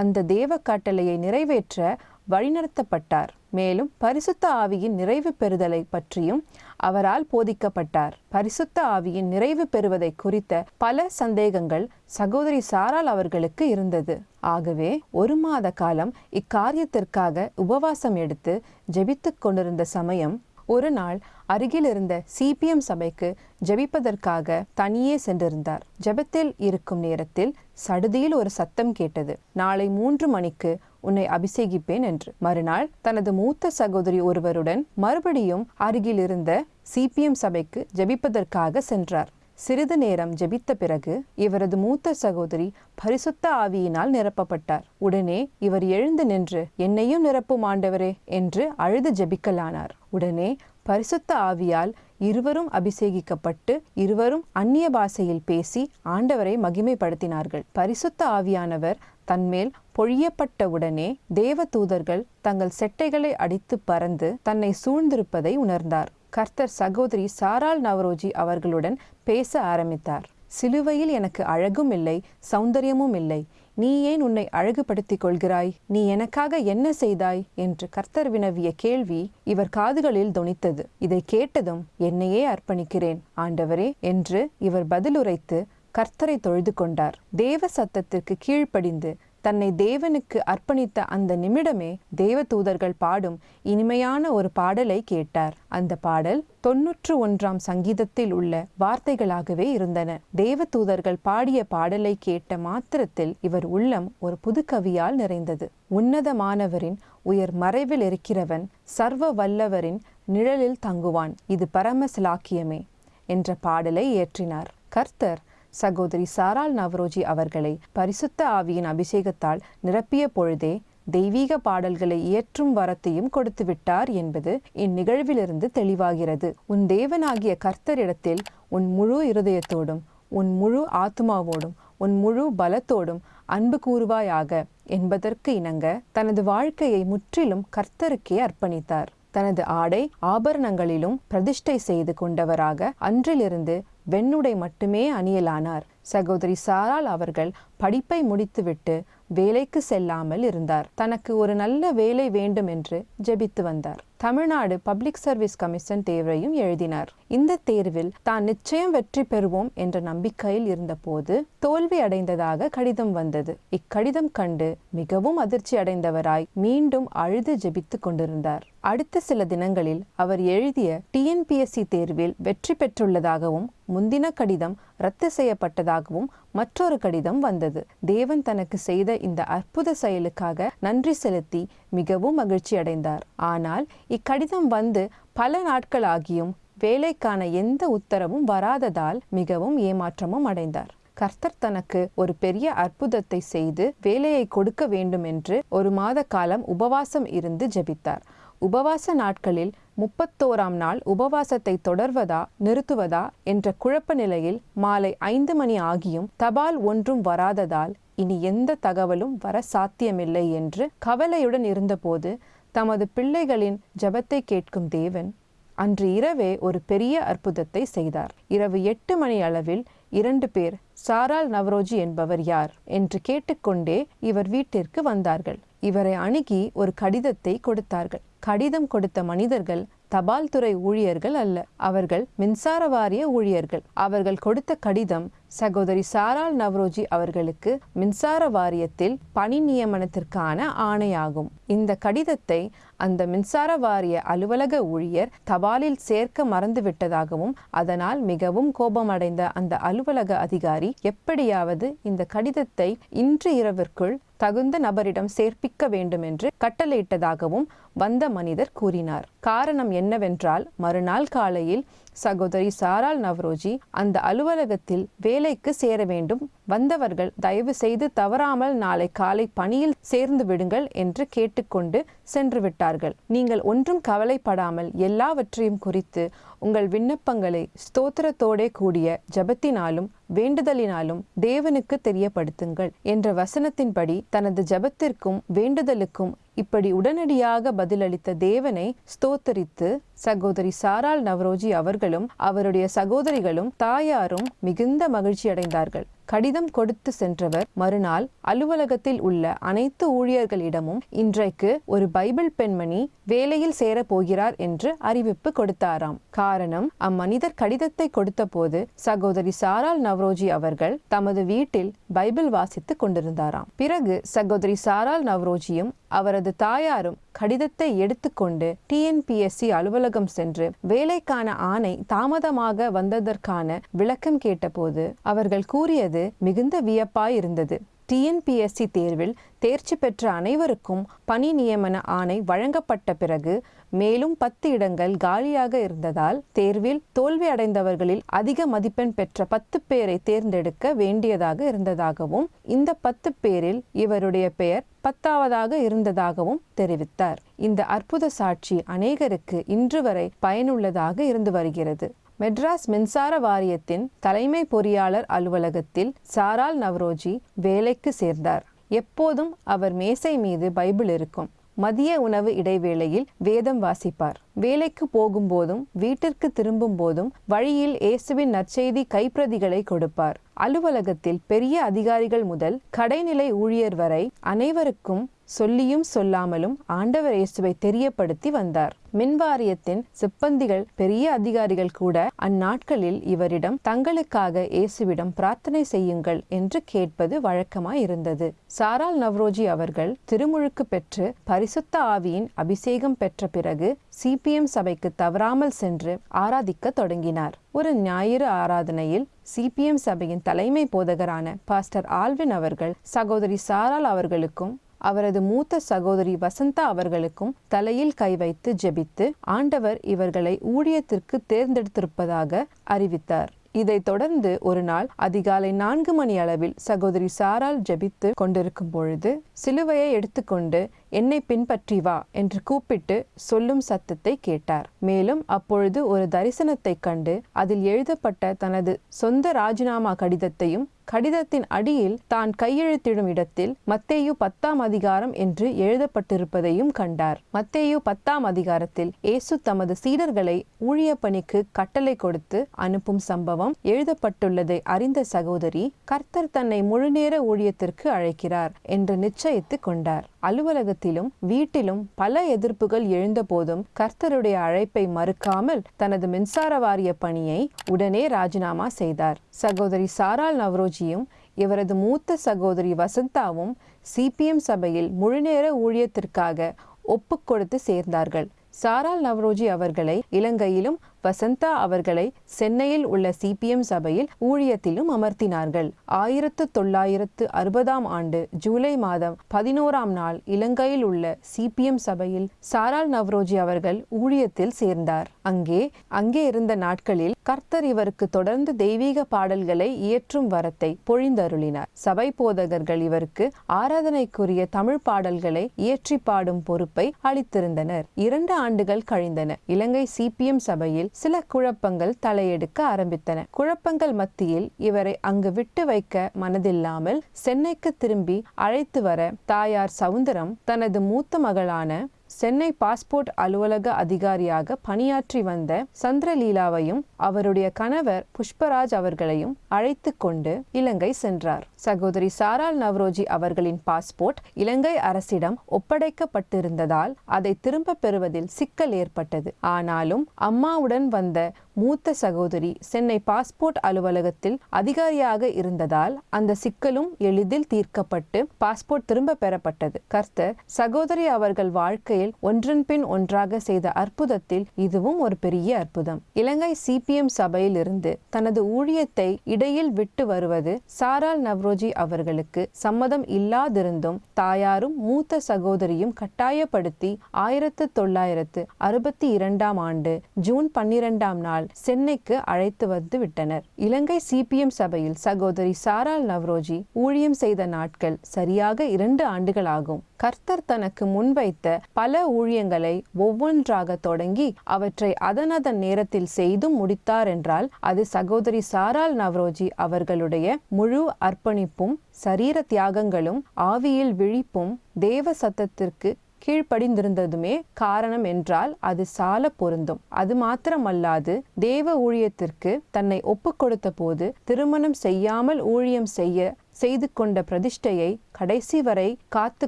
அந்த தேவ கட்டளையை நிறைவேற்ற வழிநடத்தப்பட்டார். மேலும் பரிசுத்த ஆவியின் நிறைவு பெறுதலை பற்றியும் அவரால் போதிக்கப்பட்டார். பரிசுத்த ஆவியின் நிறைவு பெறுவதை குறித்த பல சந்தேகங்கள் சகோதரி சாரால் அவர்களுக்கு இருந்தது. ஆகவே ஒரு மாத காலம் இக்காரியத்திற்காக உபவாசம் எடுத்து ஜெபித்துக் கொண்டிருந்த சமயம் ஒரு நாள் அருகில் இருந்த சிபிஎம் சபைக்கு ஜெபிப்பதற்காக தனியே சென்றிருந்தார். ஜெபத்தில் இருக்கும் நேரத்தில் சடுதியில் ஒரு சத்தம் கேட்டது. நாளை மூன்று மணிக்கு உன்னை அபிஷேகிப்பேன் என்று. மறுநாள் தனது மூத்த சகோதரி ஒருவருடன் மறுபடியும் அருகில் இருந்த சிபிஎம் சபைக்கு ஜெபிப்பதற்காக சென்றார். சிறிது நேரம் ஜெபித்த பிறகு இவரது மூத்த சகோதரி பரிசுத்த ஆவியினால் நிரப்பப்பட்டார். உடனே இவர் எழுந்து நின்று என்னையும் நிரப்பும் ஆண்டவரே என்று அழுது ஜெபிக்கலானார். உடனே பரிசுத்த ஆவியால் இருவரும் அபிஷேகிக்கப்பட்டு இருவரும் அந்நிய பாஷையில் பேசி ஆண்டவரை மகிமைப்படுத்தினார்கள். பரிசுத்த ஆவியானவர் தன்மேல் பொழியப்பட்டவுடனே தேவ தூதர்கள் தங்கள் செட்டைகளை அடித்து பறந்து தன்னை சூழ்ந்திருப்பதை உணர்ந்தார். கர்த்தர் சகோதரி சாரால் நவரோஜி அவர்களுடன் பேச ஆரம்பித்தார். சிலுவையில் எனக்கு அழகும் இல்லை சௌந்தரியமும் இல்லை. நீ ஏன் உன்னை அழகுபடுத்திக் கொள்கிறாய்? நீ எனக்காக என்ன செய்தாய்? என்று கர்த்தர் வினவிய கேள்வி இவர் காதுகளில் தொனித்தது. இதை கேட்டதும் என்னையே அர்ப்பணிக்கிறேன் ஆண்டவரே என்று இவர் பதிலுரைத்து கர்த்தரை தொழுது கொண்டார். தேவ சத்தத்திற்கு கீழ்ப்படிந்து தன்னை தேவனுக்கு அர்ப்பணித்த அந்த நிமிடமே தேவ தூதர்கள் பாடும் இனிமையான ஒரு பாடலை கேட்டார். அந்த பாடல் தொன்னூற்று ஒன்றாம் சங்கீதத்தில் உள்ள வார்த்தைகளாகவே இருந்தன. தேவ தூதர்கள் பாடிய பாடலை கேட்ட மாத்திரத்தில் இவர் உள்ளம் ஒரு புது கவியால் நிறைந்தது. உன்னதமானவரின் உயர் மறைவில் இருக்கிறவன் சர்வ வல்லவரின் நிழலில் தங்குவான். இது பரம சிலாக்கியமே என்ற பாடலை இயற்றினார். கர்த்தர் சகோதரி சாரால் நவரோஜி அவர்களை பரிசுத்த ஆவியின் அபிஷேகத்தால் நிரப்பிய பொழுதே தெய்வீக பாடல்களை இயற்றும் வரத்தையும் கொடுத்து விட்டார் என்பது இந்நிகழ்விலிருந்து தெளிவாகிறது. உன் தேவனாகிய கர்த்தரிடத்தில் உன் முழு இருதயத்தோடும் உன் முழு ஆத்மாவோடும் உன் முழு பலத்தோடும் அன்பு கூறுவாயாக என்பதற்கு இணங்க தனது வாழ்க்கையை முற்றிலும் கர்த்தருக்கே அர்ப்பணித்தார். தனது ஆடை ஆபரணங்களிலும் பிரதிஷ்டை செய்து கொண்டவராக அன்றிலிருந்து வெண்ணுடை மட்டுமே அணியலானார். சகோதரி சாரால் அவர்கள் படிப்பை முடித்துவிட்டு வேலைக்கு செல்லாமல் இருந்தார். தனக்கு ஒரு நல்ல வேலை வேண்டும் என்று ஜெபித்து வந்தார். தமிழ்நாடு பப்ளிக் சர்வீஸ் கமிஷன் தேர்வையும் எழுதினார். இந்த தேர்வில் தான் நிச்சயம் வெற்றி பெறுவோம் என்ற நம்பிக்கையில் இருந்தபோது தோல்வி அடைந்ததாக கடிதம் வந்தது. இக்கடிதம் கண்டு மிகவும் அதிர்ச்சி அடைந்தவராய் மீண்டும் அழுது ஜெபித்து கொண்டிருந்தார். அடுத்த சில தினங்களில் அவர் எழுதிய டிஎன்பிஎஸ்சி தேர்வில் வெற்றி பெற்றுள்ளதாகவும் முந்தின கடிதம் ரத்து செய்யப்பட்டதாகவும் மற்றொரு கடிதம் வந்தது. தேவன் தனக்கு செய்த இந்த அற்புத செயலுக்காக நன்றி செலுத்தி மிகவும் மகிழ்ச்சி அடைந்தார். ஆனால் இக்கடிதம் வந்து பல நாட்களாகியும் வேலைக்கான எந்த உத்தரவும் வராததால் மிகவும் ஏமாற்றமும் அடைந்தார். கர்த்தர் தனக்கு ஒரு பெரிய அற்புதத்தை செய்து வேலையை கொடுக்க வேண்டும் என்று ஒரு மாத காலம் உபவாசம் இருந்து ஜெபித்தார். உபவாச நாட்களில் முப்பத்தோராம் நாள் உபவாசத்தை தொடர்வதா நிறுத்துவதா என்ற குழப்ப நிலையில் மாலை ஐந்து மணி ஆகியும் தபால் ஒன்றும் வராததால் இனி எந்த தகவலும் வர சாத்தியமில்லை என்று கவலையுடன் இருந்தபோது தமது பிள்ளைகளின் ஜபத்தை கேட்கும் தேவன் அன்று இரவே ஒரு பெரிய அற்புதத்தை செய்தார். இரவு எட்டு மணி அளவில் இரண்டு பேர் சாரால் நவரோஜி என்பவர் யார் என்று கேட்டுக்கொண்டே இவர் வீட்டிற்கு வந்தார்கள். இவரை அணுகி ஒரு கடிதத்தை கொடுத்தார்கள். கடிதம் கொடுத்த மனிதர்கள் தபால் துறை ஊழியர்கள் அல்ல. அவர்கள் மின்சார வாரிய ஊழியர்கள். அவர்கள் கொடுத்த கடிதம் சகோதரி சாரால் நவ்ரோஜி அவர்களுக்கு மின்சார வாரியத்தில் பணி நியமனத்திற்கான ஆணையாகும். இந்த கடிதத்தை அந்த மின்சார வாரிய அலுவலக ஊழியர் தபாலில் சேர்க்க மறந்துவிட்டதாகவும் அதனால் மிகவும் கோபமடைந்த அந்த அலுவலக அதிகாரி எப்படியாவது இந்த கடிதத்தை இன்று இரவிற்குள் தகுந்த நபரிடம் சேர்ப்பிக்க வேண்டும் என்று கட்டளையிட்டதாகவும் வந்த மனிதர் கூறினார். காரணம் என்னவென்றால் மறுநாள் காலையில் சகோதரி சாரால் நவ்ரோஜி அந்த அலுவலகத்தில் வேலைக்கு சேர வேண்டும். வந்தவர்கள் தயவு செய்து தவறாமல் நாளை காலை பணியில் சேர்ந்து விடுங்கள் என்று கேட்டுக்கொண்டு சென்று விட்டார்கள். நீங்கள் ஒன்றும் கவலைப்படாமல் எல்லாவற்றையும் குறித்து உங்கள் விண்ணப்பங்களை ஸ்தோத்திரத்தோடே கூடிய ஜபத்தினாலும் வேண்டுதலினாலும் தேவனுக்கு தெரியப்படுத்துங்கள் என்ற வசனத்தின்படி தனது ஜபத்திற்கும் வேண்டுதலுக்கும் இப்படி உடனடியாக பதிலளித்த தேவனை ஸ்தோத்தரித்து சகோதரி சாரால் நவரோஜி அவர்களும் அவருடைய சகோதரிகளும் தாயாரும் மிகுந்த மகிழ்ச்சி அடைந்தார்கள் கடிதம் கொடுத்து சென்றவர். மறுநாள் அலுவலகத்தில் உள்ள அனைத்து ஊழியர்களிடமும் இன்றைக்கு ஒரு பைபிள் பெண்மணி வேலையில் சேரப் போகிறார் என்று அறிவிப்பு கொடுத்தாராம். காரணம் அம்மனிதர் கடிதத்தை கொடுத்தபோது சகோதரி சாரால் நவ்ரோஜி அவர்கள் தமது வீட்டில் பைபிள் வாசித்துக் கொண்டிருந்தாராம். பிறகு சகோதரி சாரால் நவ்ரோஜியும் அவரது தாயாரும் கடிதத்தை எடுத்துக்கொண்டு டிஎன்பிஎஸ்சி அலுவலகம் சென்று வேலைக்கான ஆணை தாமதமாக வந்ததற்கான விளக்கம் கேட்டபோது அவர்கள் கூறியது மிகுந்த வியப்பாய் இருந்தது. டிஎன்பிஎஸ்சி தேர்வில் தேர்ச்சி பெற்ற அனைவருக்கும் பணி நியமன ஆணை வழங்கப்பட்ட பிறகு மேலும் பத்து இடங்கள் காலியாக இருந்ததால் தேர்வில் தோல்வி அடைந்தவர்களில் அதிக மதிப்பெண் பெற்ற பத்து பேரை தேர்ந்தெடுக்க வேண்டியதாக இருந்ததாகவும் இந்த பத்து பேரில் இவருடைய பெயர் பத்தாவதாக இருந்ததாகவும் தெரிவித்தார். இந்த அற்புத சாட்சி அநேகருக்கு இன்று வரை பயனுள்ளதாக இருந்து வருகிறது. மெட்ராஸ் மின்சார வாரியத்தின் தலைமை பொறியாளர் அலுவலகத்தில் சாரால் நவ்ரோஜி வேலைக்கு சேர்ந்தார். எப்போதும் அவர் மேசை மீது பைபிள் இருக்கும். மதிய உணவு இடைவேளையில் வேதம் வாசிப்பார். வேலைக்கு போகும்போதும் வீட்டிற்கு திரும்பும் போதும் வழியில் இயேசுவின் நற்செய்தி கைப்பிரதிகளை கொடுப்பார். அலுவலகத்தில் பெரிய அதிகாரிகள் முதல் கடைநிலை ஊழியர் வரை அனைவருக்கும் சொல்லியும் சொல்லாமலும் ஆண்டவர் இயேசுவை தெரியப்படுத்தி வந்தார். மின்வாரியத்தின் சிப்பந்திகள் பெரிய அதிகாரிகள் கூட அந்நாட்களில் இவரிடம் தங்களுக்காக இயேசுவிடம் பிரார்த்தனை செய்யுங்கள் என்று கேட்பது வழக்கமாய் இருந்தது சாரால் நவ்ரோஜி அவர்கள் திருமுழுக்கு பெற்று பரிசுத்த ஆவியின் அபிஷேகம் பெற்ற பிறகு சிபிஎம் சபைக்கு தவறாமல் சென்று ஆராதிக்க தொடங்கினார். ஒரு ஞாயிறு ஆராதனையில் சிபிஎம் சபையின் தலைமை போதகரான பாஸ்டர் ஆல்வின் அவர்கள் சகோதரி சாரால் அவர்களுக்கும் அவரது மூத்த சகோதரி வசந்தா அவர்களுக்கும் தலையில் கை வைத்து ஜெபித்து ஆண்டவர் இவர்களை ஊழியத்திற்கு தேர்ந்தெடுத்திருப்பதாக அறிவித்தார். இதைத் தொடர்ந்து ஒரு நாள் அதிகாலை நான்கு மணி அளவில் சகோதரி சாரால் ஜெபித்து கொண்டிருக்கும் பொழுது சிலுவையை எடுத்துக்கொண்டு என்னை பின்பற்றி வா என்று கூப்பிட்டு சொல்லும் சத்தத்தை கேட்டார். மேலும் அப்பொழுது ஒரு தரிசனத்தை கண்டு அதில் எழுதப்பட்ட தனது சொந்த ராஜினாமா கடிதத்தையும் கடிதத்தின் அடியில் தான் கையெழுத்திடும் இடத்தில் மத்தேயு பத்தாம் அதிகாரம் என்று எழுதப்பட்டிருப்பதையும் கண்டார். மத்தேயு பத்தாம் அதிகாரத்தில் இயேசு தமது சீடர்களை ஊழிய பணிக்கு கட்டளை கொடுத்து அனுப்பும் சம்பவம் எழுதப்பட்டுள்ளதை அறிந்த சகோதரி கர்த்தர் தன்னை முழுநேர ஊழியத்திற்கு அழைக்கிறார் என்று நிச்சயித்து கொண்டார். அலுவலகத்திலும் வீட்டிலும் பல எதிர்ப்புகள் எழுந்தபோதும் கர்த்தருடைய அழைப்பை மறுக்காமல் தனது மின்சார வாரிய பணியை உடனே ராஜினாமா செய்தார். சகோதரி சாரால் நவ்ரோஜியும் இவரது மூத்த சகோதரி வசந்தாவும் சிபிஎம் சபையில் முழுநேர ஊழியத்திற்காக ஒப்புக் கொடுத்து சேர்ந்தார்கள். சாரால் நவ்ரோஜி அவர்களை இலங்கையிலும் வசந்தா அவர்களை சென்னையில் உள்ள சிபிஎம் சபையில் ஊழியத்திலும் அமர்த்தினார்கள். ஆயிரத்து தொள்ளாயிரத்து அறுபதாம் ஆண்டு ஜூலை மாதம் பதினோராம் நாள் இலங்கையில் உள்ள சிபிஎம் சபையில் சாரால் நவ்ரோஜி அவர்கள் ஊழியத்தில் சேர்ந்தார். அங்கே அங்கே இருந்த நாட்களில் கர்த்தர் இவருக்கு தொடர்ந்து தெய்வீக பாடல்களை இயற்றும் வரத்தை பொழிந்தருளினார். சபை போதகர்கள் இவருக்கு ஆராதனைக்குரிய தமிழ் பாடல்களை இயற்றி பாடும் பொறுப்பை அளித்திருந்தனர். இரண்டு ஆண்டுகள் கழிந்தன. இலங்கை சிபிஎம் சபையில் சில குழப்பங்கள் தலையெடுக்க ஆரம்பித்தன. குழப்பங்கள் மத்தியில் இவரை அங்கு விட்டு வைக்க மனதில்லாமல் சென்னைக்கு திரும்பி அழைத்து வர தாயார் சவுந்தரம் தனது மூத்த மகளான சென்னை பாஸ்போர்ட் அலுவலக அதிகாரியாக பணியாற்றி வந்த சந்திரலீலாவையும் அவருடைய கணவர் புஷ்பராஜ் அவர்களையும் அழைத்து கொண்டு இலங்கை சென்றார். சகோதரி சாரால் நவ்ரோஜி அவர்களின் பாஸ்போர்ட் இலங்கை அரசிடம் ஒப்படைக்கப்பட்டிருந்ததால் அதை திரும்ப பெறுவதில் சிக்கல் ஏற்பட்டது. ஆனாலும் அம்மாவுடன் வந்த மூத்த சகோதரி சென்னை பாஸ்போர்ட் அலுவலகத்தில் அதிகாரியாக இருந்ததால் அந்த சிக்கலும் எளிதில் தீர்க்கப்பட்டு பாஸ்போர்ட் திரும்ப பெறப்பட்டது. கர்த்தர் சகோதரி அவர்கள் வாழ்க்கையில் ஒன்றன் பின் ஒன்றாக செய்த அற்புதத்தில் இதுவும் ஒரு பெரிய அற்புதம். இலங்கை சிபிஎம் சபையில் இருந்து தனது ஊழியத்தை இடையில் விட்டு வருவது சாரால் நவ்ரோஜி அவர்களுக்கு சம்மதம் இல்லாதிருந்தும் தாயாரும் மூத்த சகோதரியும் கட்டாயப்படுத்தி ஆயிரத்து தொள்ளாயிரத்து அறுபத்தி இரண்டாம் ஆண்டு ஜூன் பன்னிரெண்டாம் நாள் சென்னைக்கு அழைத்து வந்து விட்டனர். இலங்கை சிபிஎம் சபையில் சகோதரி சாரால் நவ்ரோஜி ஊழியம் செய்த நாட்கள் சரியாக இரண்டு ஆண்டுகளாகும். கர்த்தர் தனக்கு முன்வைத்த பல ஊழியங்களை ஒவ்வொன்றாக தொடங்கி அவற்றை அதனதன் நேரத்தில் செய்தும் முடித்தார் என்றால் அது சகோதரி சாரால் நவ்ரோஜி அவர்களுடைய முழு அர்ப்பணிப்பும் சரீர தியாகங்களும் ஆவியில் விழிப்பும் தேவ சத்தத்திற்கு கீழ்ப்படிந்திருந்ததுமே காரணம் என்றால் அது சால பொருந்தும். அது மாத்திரமல்லாது தேவ ஊழியத்திற்கு தன்னை ஒப்புக் கொடுத்த போது திருமணம் செய்யாமல் ஊழியம் செய்ய செய்து கொண்ட பிரதிஷ்டையை கடைசி வரை காத்து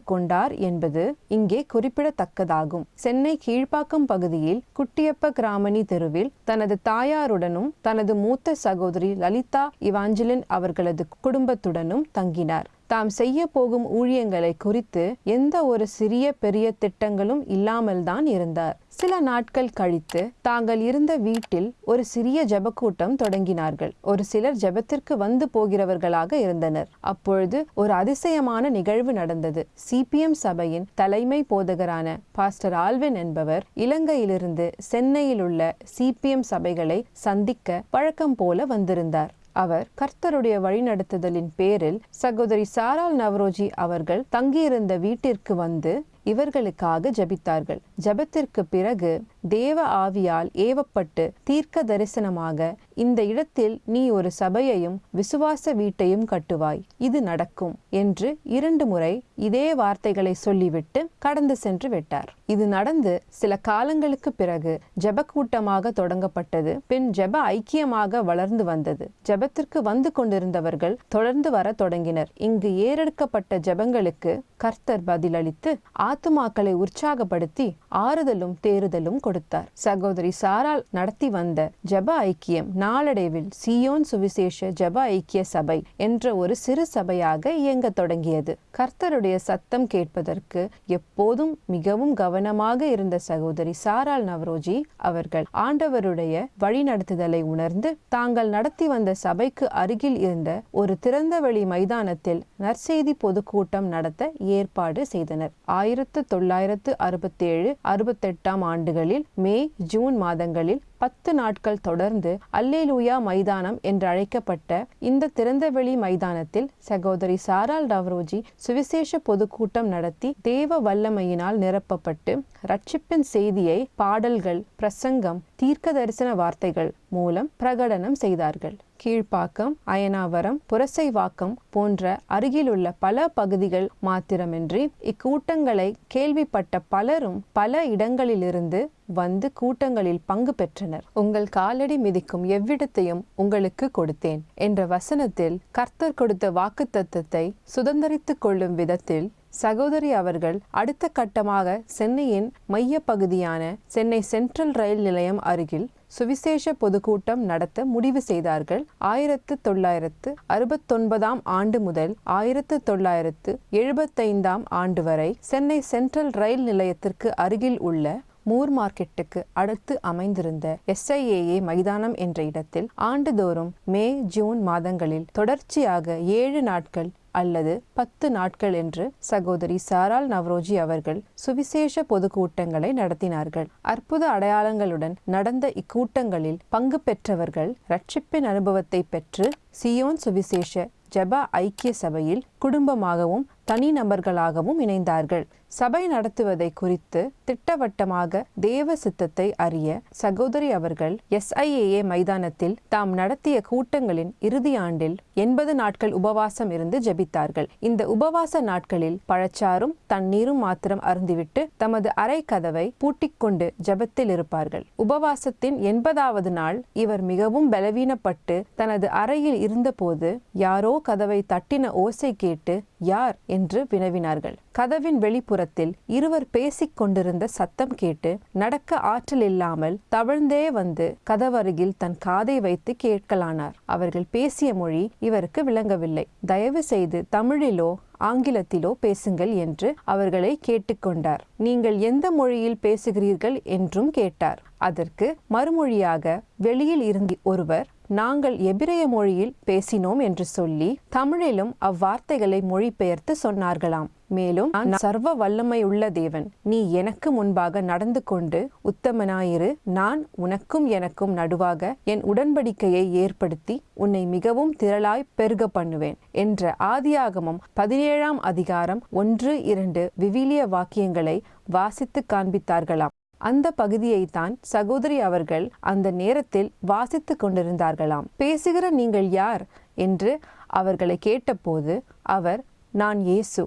கொண்டார் என்பது இங்கே குறிப்பிடத்தக்கதாகும். சென்னை கீழ்ப்பாக்கம் பகுதியில் குட்டியப்ப கிராமணி தெருவில் தனது தாயாருடனும் தனது மூத்த சகோதரி லலிதா இவாஞ்சலின் அவர்களது குடும்பத்துடனும் தங்கினார். தாம் செய்ய போகும் ஊழியங்களை குறித்து எந்த ஒரு சிறிய பெரிய திட்டங்களும் இல்லாமல்தான் இருந்தார். சில நாட்கள் கழித்து தாங்கள் இருந்த வீட்டில் ஒரு சிறிய ஜெபக்கூட்டம் தொடங்கினார்கள். ஒரு சிலர் ஜெபத்திற்கு வந்து போகிறவர்களாக இருந்தனர். அப்பொழுது ஒரு அதிசயமான நிகழ்வு நடந்தது. சிபிஎம் சபையின் தலைமை போதகரான பாஸ்டர் ஆல்வின் என்பவர் இலங்கையிலிருந்து சென்னையில் உள்ள சிபிஎம் சபைகளை சந்திக்க வழக்கம் போல வந்திருந்தார். அவர் கர்த்தருடைய வழிநடத்துதலின் பேரில் சகோதரி சாரால் நவரோஜி அவர்கள் தங்கியிருந்த வீட்டிற்கு வந்து இவர்களுக்காக ஜெபித்தார்கள். ஜெபத்திற்கு பிறகு தேவ ஆவியால் ஏவப்பட்டு தீர்க்க தரிசனமாக இந்த இடத்தில் நீ ஒரு சபையையும் விசுவாச வீட்டையும் கட்டுவாய். இது நடக்கும் என்று இரண்டு முறை இதே வார்த்தைகளை சொல்லிவிட்டு கடந்து சென்று விட்டார். இது நடந்து சில காலங்களுக்கு பிறகு ஜப கூட்டமாக தொடங்கப்பட்டது. பின் ஜெப ஐக்கியமாக வளர்ந்து வந்தது. ஜெபத்திற்கு வந்து கொண்டிருந்தவர்கள் தொடர்ந்து வர தொடங்கினர். இங்கு ஏறெடுக்கப்பட்ட ஜெபங்களுக்கு கர்த்தர் பதிலளித்து ஆத்துமாக்களை உற்சாகப்படுத்தி ஆறுதலும் தேறுதலும் கொடுத்தார். சகோதரி சாரால் நடத்தி வந்த ஜப ஐக்கியம் நாளடைவில் சியோன் சுவிசேஷ ஜப ஐக்கிய சபை என்ற ஒரு சிறு சபையாக இயங்க தொடங்கியது. கர்த்தருடைய சத்தம் கேட்பதற்கு எப்போதும் மிகவும் கவனமாக இருந்த சகோதரி சாரால் நவரோஜி அவர்கள் ஆண்டவருடைய வழிநடத்துதலை உணர்ந்து தாங்கள் நடத்தி வந்த சபைக்கு அருகில் இருந்த ஒரு திறந்தவெளி மைதானத்தில் நற்செய்தி பொதுக்கூட்டம் நடத்த ஏற்பாடு செய்தனர். ஆயிரத்து தொள்ளாயிரத்து அறுபத்தேழு அறுபத்தெட்டாம் ஆண்டுகளில் மே ஜூன் மாதங்களில் பத்து நாட்கள் தொடர்ந்து அல்லேலூயா மைதானம் என்று அழைக்கப்பட்ட இந்த திறந்தவெளி மைதானத்தில் சகோதரி சாரால் டவ்ரோஜி சுவிசேஷ பொதுக்கூட்டம் நடத்தி தேவ வல்லமையினால் நிரப்பப்பட்டு ரட்சிப்பின் செய்தியை பாடல்கள் பிரசங்கம் தீர்க்க தரிசன வார்த்தைகள் மூலம் பிரகடனம் செய்தார்கள். கீழ்ப்பாக்கம் அயனாவரம் புரசைவாக்கம் போன்ற அருகிலுள்ள பல பகுதிகள் மாத்திரமின்றி இக்கூட்டங்களை கேள்விப்பட்ட பலரும் பல இடங்களிலிருந்து வந்து கூட்டங்களில் பங்கு பெற்றனர். உங்கள் காலடி மிதிக்கும் எவ்விடத்தையும் உங்களுக்கு கொடுத்தேன். என்ற வசனத்தில் கர்த்தர் கொடுத்த வாக்குத்தத்தத்தை சுதந்திரித்துக் கொள்ளும் விதத்தில் சகோதரி அவர்கள் அடுத்த கட்டமாக சென்னையின் மைய பகுதியான சென்னை சென்ட்ரல் ரயில் நிலையம் அருகில் சுவிசேஷ பொதுக்கூட்டம் நடத்த முடிவு செய்தார்கள். ஆயிரத்து தொள்ளாயிரத்து அறுபத்தொன்பதாம் ஆண்டு முதல் ஆயிரத்து தொள்ளாயிரத்து எழுபத்தைந்தாம் ஆண்டு வரை சென்னை சென்ட்ரல் ரயில் நிலையத்திற்கு அருகில் உள்ள மூர் மார்க்கெட்டுக்கு அடுத்து அமைந்திருந்த எஸ்ஐஏஏ மைதானம் என்ற இடத்தில் ஆண்டுதோறும் மே ஜூன் மாதங்களில் தொடர்ச்சியாக ஏழு நாட்கள் அல்லது பத்து நாட்கள் என்று சகோதரி சாரால் நவ்ரோஜி அவர்கள் சுவிசேஷ பொதுக்கூட்டங்களை நடத்தினார்கள். அற்புத அடையாளங்களுடன் நடந்த இக்கூட்டங்களில் பங்கு பெற்றவர்கள் ரட்சிப்பின் அனுபவத்தை பெற்று சியோன் சுவிசேஷ ஜபா ஐக்கிய சபையில் குடும்பமாகவும் தனிநபர்களாகவும் இணைந்தார்கள். சபை நடத்துவதை குறித்து திட்டவட்டமாக தேவ சித்தத்தை அறிய சகோதரி அவர்கள் எஸ்ஐஏஏ மைதானத்தில் தாம் நடத்திய கூட்டங்களின் இறுதி ஆண்டில் எண்பது நாட்கள் உபவாசம் இருந்து ஜெபித்தார்கள். இந்த உபவாச நாட்களில் பழச்சாரும் தண்ணீரும் மாத்திரம் அருந்திவிட்டு தமது அறை கதவை பூட்டிக்கொண்டு ஜெபத்தில் இருப்பார்கள். உபவாசத்தின் எண்பதாவது நாள் இவர் மிகவும் பலவீனப்பட்டு தனது அறையில் இருந்தபோது யாரோ கதவை தட்டின ஓசை கேட்டு யார்? என்று வினவினார்கள். கதவின் வெளிப்புறத்தில் இருவர் பேசிக் கொண்டிருந்த சத்தம் கேட்டு நடக்க ஆற்றல் இல்லாமல் தவழ்ந்தே வந்து கதவருகில் தன் காதை வைத்து கேட்கலானார். அவர்கள் பேசிய மொழி இவருக்கு விளங்கவில்லை. தயவு செய்து தமிழிலோ ஆங்கிலத்திலோ பேசுங்கள் என்று அவர்களை கேட்டுக்கொண்டார் நீங்கள் எந்த மொழியில் பேசுகிறீர்கள் என்றும் கேட்டார். அதற்கு மறுமொழியாக வெளியில் இருந்து ஒருவர் நாங்கள் எபிரேய மொழியில் பேசினோம் என்று சொல்லி தமிழிலும் அவ்வார்த்தைகளை மொழிபெயர்த்து சொன்னார்களாம். மேலும் நான் சர்வ வல்லமை உள்ள தேவன். நீ எனக்கு முன்பாக நடந்து கொண்டு உத்தமனாயிரு. நான் உனக்கும் எனக்கும் நடுவாக என் உடன்படிக்கையை ஏற்படுத்தி உன்னை மிகவும் திரளாய் பெருக பண்ணுவேன் என்ற ஆதியாகமம் பதினேழாம் அதிகாரம் ஒன்று இரண்டு விவிலிய வாக்கியங்களை வாசித்து காண்பித்தார்களாம். அந்த பகுதியைத்தான் சகோதரி அவர்கள் அந்த நேரத்தில் வாசித்து கொண்டிருந்தார்களாம். பேசுகிற நீங்கள் யார்? என்று அவர்களை கேட்டபோது அவர் நான் இயேசு.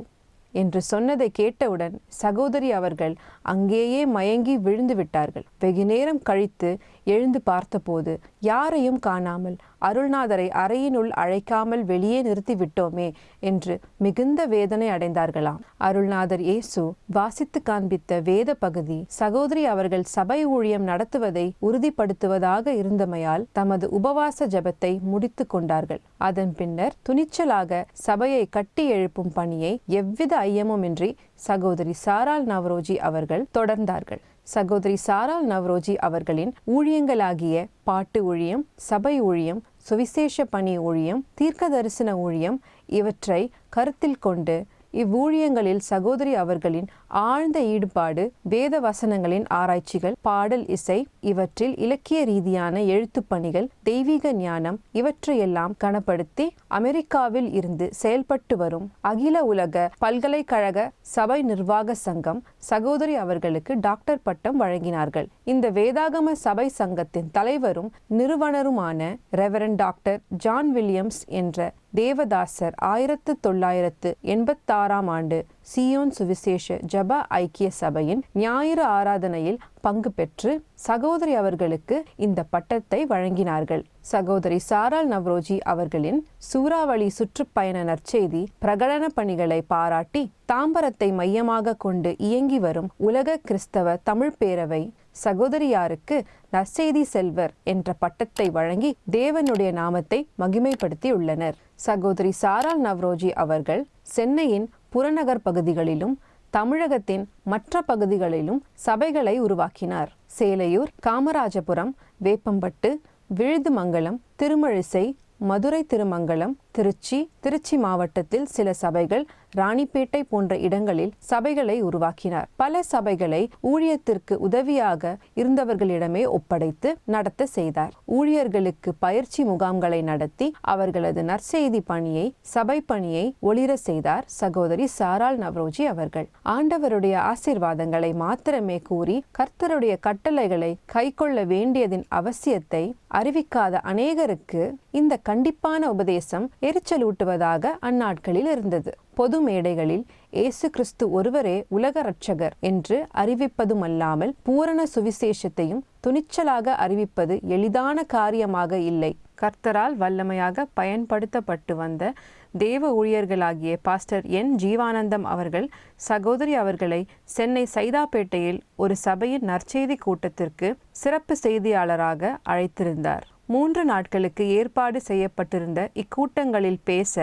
என்று சொன்னதை கேட்டவுடன் சகோதரி அவர்கள் அங்கேயே மயங்கி விழுந்து விட்டார்கள். வெகு நேரம் கழித்து எழுந்து பார்த்தபோது யாரையும் காணாமல் அருள்நாதரை அறையினுள் அழைக்காமல் வெளியே நிறுத்திவிட்டோமே என்று மிகுந்த வேதனை அடைந்தார்களாம். அருள்நாதர் இயேசு வாசித்து காண்பித்த வேத பகுதி சகோதரி அவர்கள் சபை ஊழியம் நடத்துவதை உறுதிப்படுத்துவதாக இருந்தமையால் தமது உபவாச ஜபத்தை முடித்து கொண்டார்கள். அதன் பின்னர் துணிச்சலாக சபையை கட்டி எழுப்பும் பணியை எவ்வித ஐயமுமின்றி சகோதரி சாரால் நவரோஜி அவர்கள் தொடர்ந்தார்கள். சகோதரி சாரால் நவ்ரோஜி அவர்களின் ஊழியங்களாகிய பாட்டு ஊழியம் சபை ஊழியம் சுவிசேஷ பணி ஊழியம் தீர்க்க தரிசன ஊழியம் இவற்றை கருத்தில் கொண்டு இவ்வூழியங்களில் சகோதரி அவர்களின் ஆழ்ந்த ஈடுபாடு வேத வசனங்களின் ஆராய்ச்சிகள் பாடல் இசை இவற்றில் இலக்கிய ரீதியான எழுத்துப் பணிகள் தெய்வீக ஞானம் இவற்றையெல்லாம் கனப்படுத்தி அமெரிக்காவில் இருந்து செயல்பட்டு வரும் அகில உலக பல்கலைக்கழக சபை நிர்வாக சங்கம் சகோதரி அவர்களுக்கு டாக்டர் பட்டம் வழங்கினார்கள். இந்த வேதாகம சபை சங்கத்தின் தலைவரும் நிறுவனருமான ரெவரன் டாக்டர் ஜான் வில்லியம்ஸ் என்ற தேவதாசர் ஆயிரத்து தொள்ளாயிரத்து எண்பத்தாறாம் ஆண்டு சியோன் சுவிசேஷ ஜப ஐக்கிய சபையின் ஞாயிறு ஆராதனையில் பங்கு பெற்று சகோதரி அவர்களுக்கு இந்த பட்டத்தை வழங்கினார்கள். சகோதரி சாரால் நவ்ரோஜி அவர்களின் சூறாவளி சுற்றுப்பயண நற்செய்தி பிரகடன பணிகளை பாராட்டி தாம்பரத்தை மையமாக கொண்டு இயங்கி வரும் உலக கிறிஸ்தவ தமிழ் பேரவை சகோதரியாருக்கு நற்செய்தி செல்வர் என்ற பட்டத்தை வழங்கி தேவனுடைய நாமத்தை மகிமைப்படுத்தி உள்ளனர் சகோதரி சாரால் நவ்ரோஜி அவர்கள் சென்னையின் புறநகர் பகுதிகளிலும் தமிழகத்தின் மற்ற பகுதிகளிலும் சபைகளை உருவாக்கினார். சேலையூர் காமராஜபுரம் வேப்பம்பட்டு விழுதுமங்கலம் திருமழிசை மதுரை திருமங்கலம் திருச்சி திருச்சி மாவட்டத்தில் சில சபைகள் ராணிப்பேட்டை போன்ற இடங்களில் சபைகளை உருவாக்கினார். பல சபைகளை ஊழியத்திற்கு உதவியாக இருந்தவர்களிடமே ஒப்படைத்து நடத்த செய்தார். ஊழியர்களுக்கு பயிற்சி முகாம்களை நடத்தி அவர்களது நற்செய்தி பணியை சபை பணியை ஒளிர செய்தார் சகோதரி சாரால் நவ்ரோஜி அவர்கள். ஆண்டவருடைய ஆசிர்வாதங்களை மாத்திரமே கூறி கர்த்தருடைய கட்டளைகளை கைக்கொள்ள வேண்டியதின் அவசியத்தை அறிவிக்காத அநேகருக்கு இந்த கண்டிப்பான உபதேசம் எரிச்சலூட்டுவதாக அந்நாட்களில் இருந்தது. பொது மேடைகளில் இயேசு கிறிஸ்து ஒருவரே உலக இரட்சகர் என்று அறிவிப்பதுமல்லாமல் பூரண சுவிசேஷத்தையும் துணிச்சலாக அறிவிப்பது எளிதான காரியமாக இல்லை. கர்த்தரால் வல்லமையாக பயன்படுத்தப்பட்டு வந்த தேவ ஊழியர்களாகிய பாஸ்டர் என் ஜீவானந்தம் அவர்கள் சகோதரி அவர்களை சென்னை சைதாப்பேட்டையில் ஒரு சபையின் நற்செய்தி கூட்டத்திற்கு சிறப்பு செய்தியாளராக அழைத்திருந்தார். மூன்று நாட்களுக்கு ஏற்பாடு செய்யப்பட்டிருந்த இக்கூட்டங்களில் பேச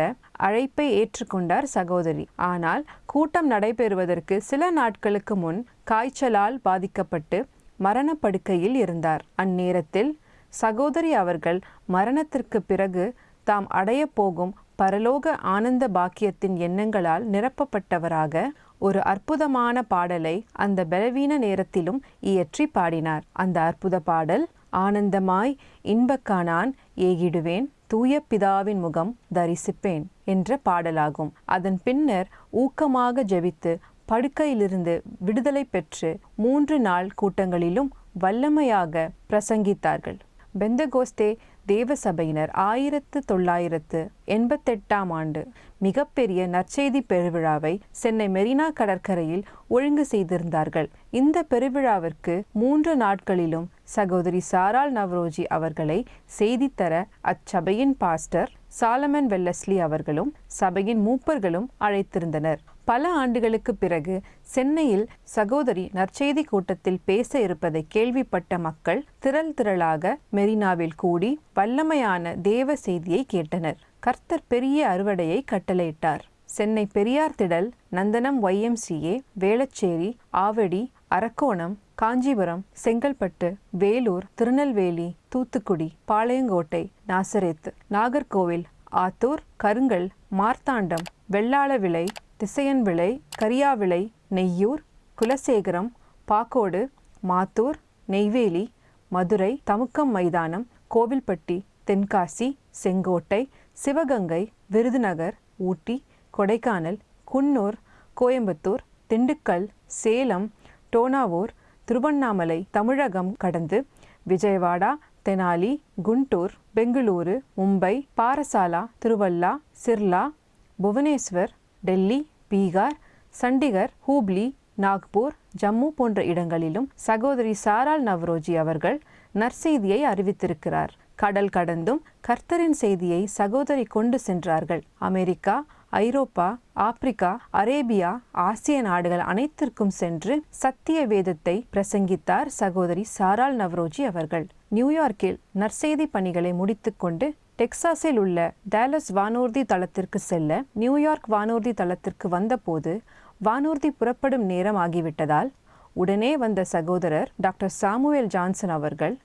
அழைப்பை ஏற்றுக்கொண்டார் சகோதரி. ஆனால் கூட்டம் நடைபெறுவதற்கு சில நாட்களுக்கு முன் காய்ச்சலால் பாதிக்கப்பட்டு மரணப்படுக்கையில் இருந்தார். அந்நேரத்தில் சகோதரி அவர்கள் மரணத்திற்கு பிறகு தாம் அடையப் போகும் பரலோக ஆனந்த பாக்கியத்தின் எண்ணங்களால் நிரப்பப்பட்டவராக ஒரு அற்புதமான பாடலை அந்த பலவீன நேரத்திலும் இயற்றி பாடினார். அந்த அற்புத பாடல் ஆனந்தமாய் இன்பக்கானான் ஏகிடுவேன் தூய பிதாவின் முகம் தரிசிப்பேன் என்ற பாடலாகும். அதன் பின்னர் ஊக்கமாக ஜெபித்து படுக்கையிலிருந்து விடுதலை பெற்று மூன்று நாள் கூட்டங்களிலும் வல்லமையாக பிரசங்கித்தார்கள். பெந்தகோஸ்தே தேவசபையினர் ஆயிரத்து தொள்ளாயிரத்து எண்பத்தெட்டாம் ஆண்டு மிகப்பெரிய நற்செய்தி பெருவிழாவை சென்னை மெரினா கடற்கரையில் ஒழுங்கு செய்திருந்தார்கள். இந்த பெருவிழாவிற்கு மூன்று நாட்களிலும் சகோதரி சாரால் நவ்ரோஜி அவர்களை செய்தித்தர அச்சபையின் பாஸ்டர் சாலமன் வெல்லஸ்லி அவர்களும் சபையின் மூப்பர்களும் அழைத்திருந்தனர். பல ஆண்டுகளுக்கு பிறகு சென்னையில் சகோதரி நற்செய்தி கூட்டத்தில் பேச இருப்பதை கேள்விப்பட்ட மக்கள் திரள் திரளாக மெரினாவில் கூடி வல்லமையான தேவ செய்தியை கேட்டனர். கர்த்தர் பெரிய அறுவடையை கட்டளையிட்டார். சென்னை பெரியார் திடல் நந்தனம் ஒய்எம்சிஏ வேளச்சேரி ஆவடி அரக்கோணம் காஞ்சிபுரம் செங்கல்பட்டு வேலூர் திருநெல்வேலி தூத்துக்குடி பாளையங்கோட்டை நாசரேத்து நாகர்கோவில் ஆத்தூர் கருங்கல் மார்த்தாண்டம் வெள்ளாளவிளை திசையன்விளை கரியாவிளை நெய்யூர் குலசேகரம் பாக்கோடு மாத்தூர் நெய்வேலி மதுரை தமுக்கம் மைதானம் கோவில்பட்டி தென்காசி செங்கோட்டை சிவகங்கை விருதுநகர் ஊட்டி கொடைக்கானல் குன்னூர் கோயம்புத்தூர் திண்டுக்கல் சேலம் டோனாவூர் திருவண்ணாமலை தமிழகம் கடந்து விஜயவாடா தெனாலி குண்டூர் பெங்களூரு மும்பை பாரசாலா திருவல்லா சிர்லா புவனேஸ்வர் டெல்லி பீகார் சண்டிகர் ஹூப்ளி நாக்பூர் ஜம்மு போன்ற இடங்களிலும் சகோதரி சாரால் நவ்ரோஜி அவர்கள் நற்செய்தியை அறிவித்திருக்கிறார். கடல் கடந்தும் கர்த்தரின் செய்தியை சகோதரி கொண்டு சென்றார்கள். அமெரிக்கா ஐரோப்பா ஆப்பிரிக்கா அரேபியா ஆசிய நாடுகள் அனைத்திற்கும் சென்று சத்திய வேதத்தை பிரசங்கித்தார் சகோதரி சாரால் நவ்ரோஜி அவர்கள். நியூயார்க்கில் நற்செய்தி பணிகளை முடித்துக்கொண்டு டெக்சாஸில் உள்ள டேலஸ் வானூர்தி தளத்திற்கு செல்ல நியூயார்க் வானூர்தி தளத்திற்கு வந்தபோது வானூர்தி புறப்படும் நேரம் ஆகிவிட்டதால் உடனே வந்த சகோதரர் டாக்டர் சாமுவேல் ஜான்சன் அவர்கள்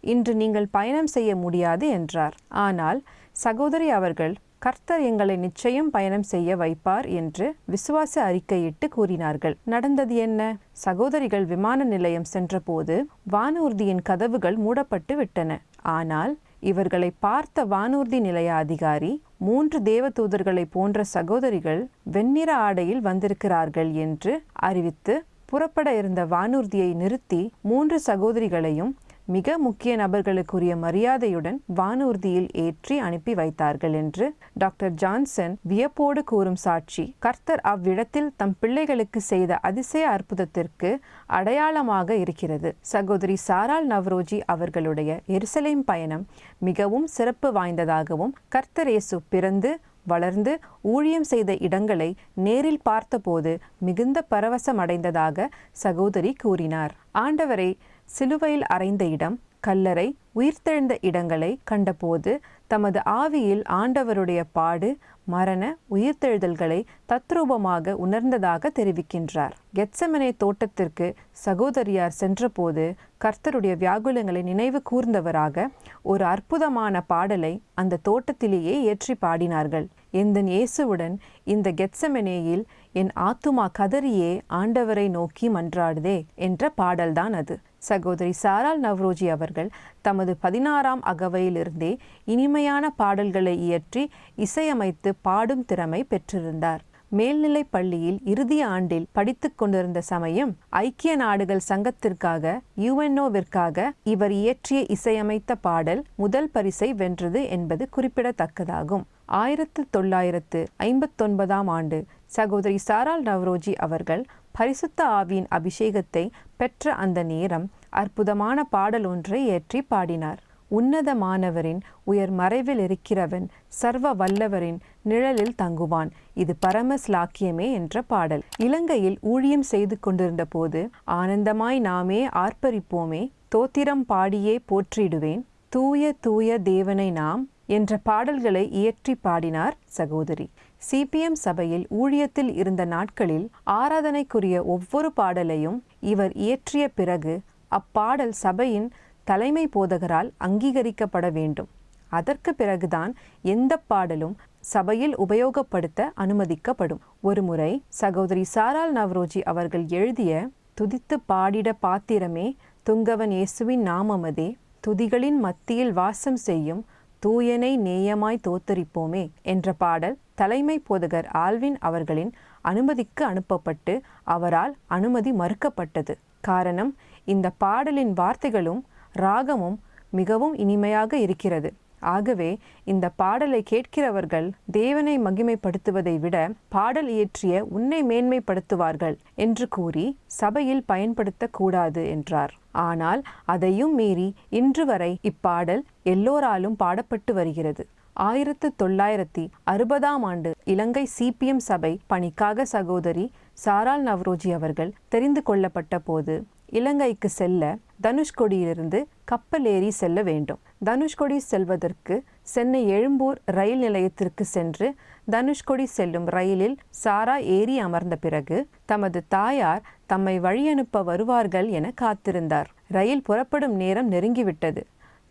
இன்று நீங்கள் பயணம் செய்ய முடியாது என்றார். ஆனால் சகோதரி அவர்கள் கர்த்தர் எங்களை நிச்சயம் பயணம் செய்ய வைப்பார் என்று விசுவாச அறிக்கையிட்டு கூறினார்கள். நடந்தது என்ன? சகோதரிகள் விமான நிலையம் சென்றபோது வானூர்தியின் கதவுகள் மூடப்பட்டு விட்டன. ஆனால் இவர்களை பார்த்த வானூர்தி நிலைய அதிகாரி மூன்று தேவதூதர்களை போன்ற சகோதரிகள் வெண்ணிற ஆடையில் வந்திருக்கிறார்கள் என்று அறிவித்து புறப்பட இருந்த வானூர்தியை நிறுத்தி மூன்று சகோதரிகளையும் மிக முக்கிய நபர்களுக்குரிய மரியாதையுடன் வானூர்தியில் ஏற்றி அனுப்பி வைத்தார்கள் என்று டாக்டர் ஜான்சன் வியப்போடு கூறும் சாட்சி. கர்த்தர் அவ்விடத்தில் தம் பிள்ளைகளுக்கு செய்த அதிசய அற்புதத்திற்கு அடையாளமாக இருக்கிறது. சகோதரி சாரால் நவ்ரோஜி அவர்களுடைய எருசலேம் பயணம் மிகவும் சிறப்பு வாய்ந்ததாகவும் கர்த்தர் இயேசு பிறந்து வளர்ந்து ஊழியம் செய்த இடங்களை நேரில் பார்த்தபோது மிகுந்த பரவசம் அடைந்ததாக சகோதரி கூறினார். ஆண்டவரை சிலுவையில் அறைந்த இடம் கல்லறை உயிர்த்தெழுந்த இடங்களை கண்டபோது தமது ஆவியில் ஆண்டவருடைய பாடு மரண உயிர்த்தெழுதல்களை தத்ரூபமாக உணர்ந்ததாக தெரிவிக்கின்றார். கெட்சமனை தோட்டத்திற்கு சகோதரியார் சென்றபோது கர்த்தருடைய வியாகுலங்களை நினைவு கூர்ந்தவராக ஒரு அற்புதமான பாடலை அந்த தோட்டத்திலேயே ஏற்றி பாடினார்கள். எந்தன் இயேசுவுடன் இந்த கெட்சமெனேயில் என் ஆத்துமா கதறியே ஆண்டவரை நோக்கி மன்றாடுதே என்ற பாடல்தான் அது. சகோதரி சாரால் நவ்ரோஜி அவர்கள் தமது பதினாறாம் அகவையிலிருந்தே இனிமையான பாடல்களை இயற்றி இசையமைத்து பாடும் திறமை பெற்றிருந்தார். மேல்நிலைப் பள்ளியில் இறுதி ஆண்டில் படித்துக் கொண்டிருந்த சமயம் ஐக்கிய நாடுகள் சங்கத்திற்காக யுஎன்ஓவிற்காக இவர் இயற்றிய இசையமைத்த பாடல் முதல் பரிசை வென்றது என்பது குறிப்பிடத்தக்கதாகும். ஆயிரத்து தொள்ளாயிரத்து ஐம்பத்தொன்பதாம் ஆண்டு சகோதரி சாரால் நவ்ரோஜி அவர்கள் பரிசுத்த ஆவியின் அபிஷேகத்தை பெற்ற அந்த நேரம் அற்புதமான பாடல் ஒன்றை ஏற்றி பாடினார். உன்னதமானவரின் உயர் மறைவில் இருக்கிறவன் சர்வ வல்லவரின் நிழலில் தங்குவான். இது பரம ஸ்லாக்கியமே என்ற பாடல். இலங்கையில் ஊழியம் செய்து கொண்டிருந்த போது ஆனந்தமாய் நாமே ஆர்ப்பரிப்போமே தோத்திரம் பாடியே போற்றிடுவேன். தூய தூய தேவனை நாம் என்ற பாடல்களை இயற்றி பாடினார் சகோதரி. சிபிஎம் சபையில் ஊழியத்தில் இருந்த நாட்களில் ஆராதனைக்குரிய ஒவ்வொரு பாடலையும் இவர் இயற்றிய பிறகு அப்பாடல் சபையின் தலைமை போதகரால் அங்கீகரிக்கப்பட வேண்டும். அதற்கு பிறகுதான் எந்த பாடலும் சபையில் உபயோகப்படுத்த அனுமதிக்கப்படும். ஒருமுறை சகோதரி சாரால் நவ்ரோஜி அவர்கள் எழுதிய துதித்து பாடிட பாத்திரமே துங்கவன் இயேசுவின் நாமமதே துதிகளின் மத்தியில் வாசம் செய்யும் தூயனை நேயமாய் தோத்தரிப்போமே என்ற பாடல் தலைமை போதகர் ஆல்வின் அவர்களின் அனுமதிக்கு அனுப்பப்பட்டு அவரால் அனுமதி மறுக்கப்பட்டது. காரணம் இந்த பாடலின் வார்த்தைகளும் ராகமும் மிகவும் இனிமையாக இருக்கிறது. ஆகவே இந்த பாடலை கேட்கிறவர்கள் தேவனை மகிமைப்படுத்துவதை விட பாடல் இயற்றிய உன்னை மேன்மைப்படுத்துவார்கள் என்று கூறி சபையில் பயன்படுத்தக்கூடாது என்றார். ஆனால் அதையும் மீறி இன்று வரை இப்பாடல் எல்லோராலும் பாடப்பட்டு வருகிறது. ஆயிரத்து தொள்ளாயிரத்தி அறுபதாம் ஆண்டு இலங்கை சிபிஎம் சபை பணிக்காக சகோதரி சாரால் நவ்ரோஜி அவர்கள் தெரிந்து கொள்ளப்பட்ட போது இலங்கைக்கு செல்ல தனுஷ்கொடியிலிருந்து கப்பல் ஏறி செல்ல வேண்டும். தனுஷ்கொடி செல்வதற்கு சென்னை எழும்பூர் ரயில் நிலையத்திற்கு சென்று தனுஷ்கொடி செல்லும் ரயிலில் சாரா ஏறி அமர்ந்த பிறகு தமது தாயார் தம்மை வழியனுப்ப வருவார்கள் என காத்திருந்தார். ரயில் புறப்படும் நேரம் நெருங்கிவிட்டது.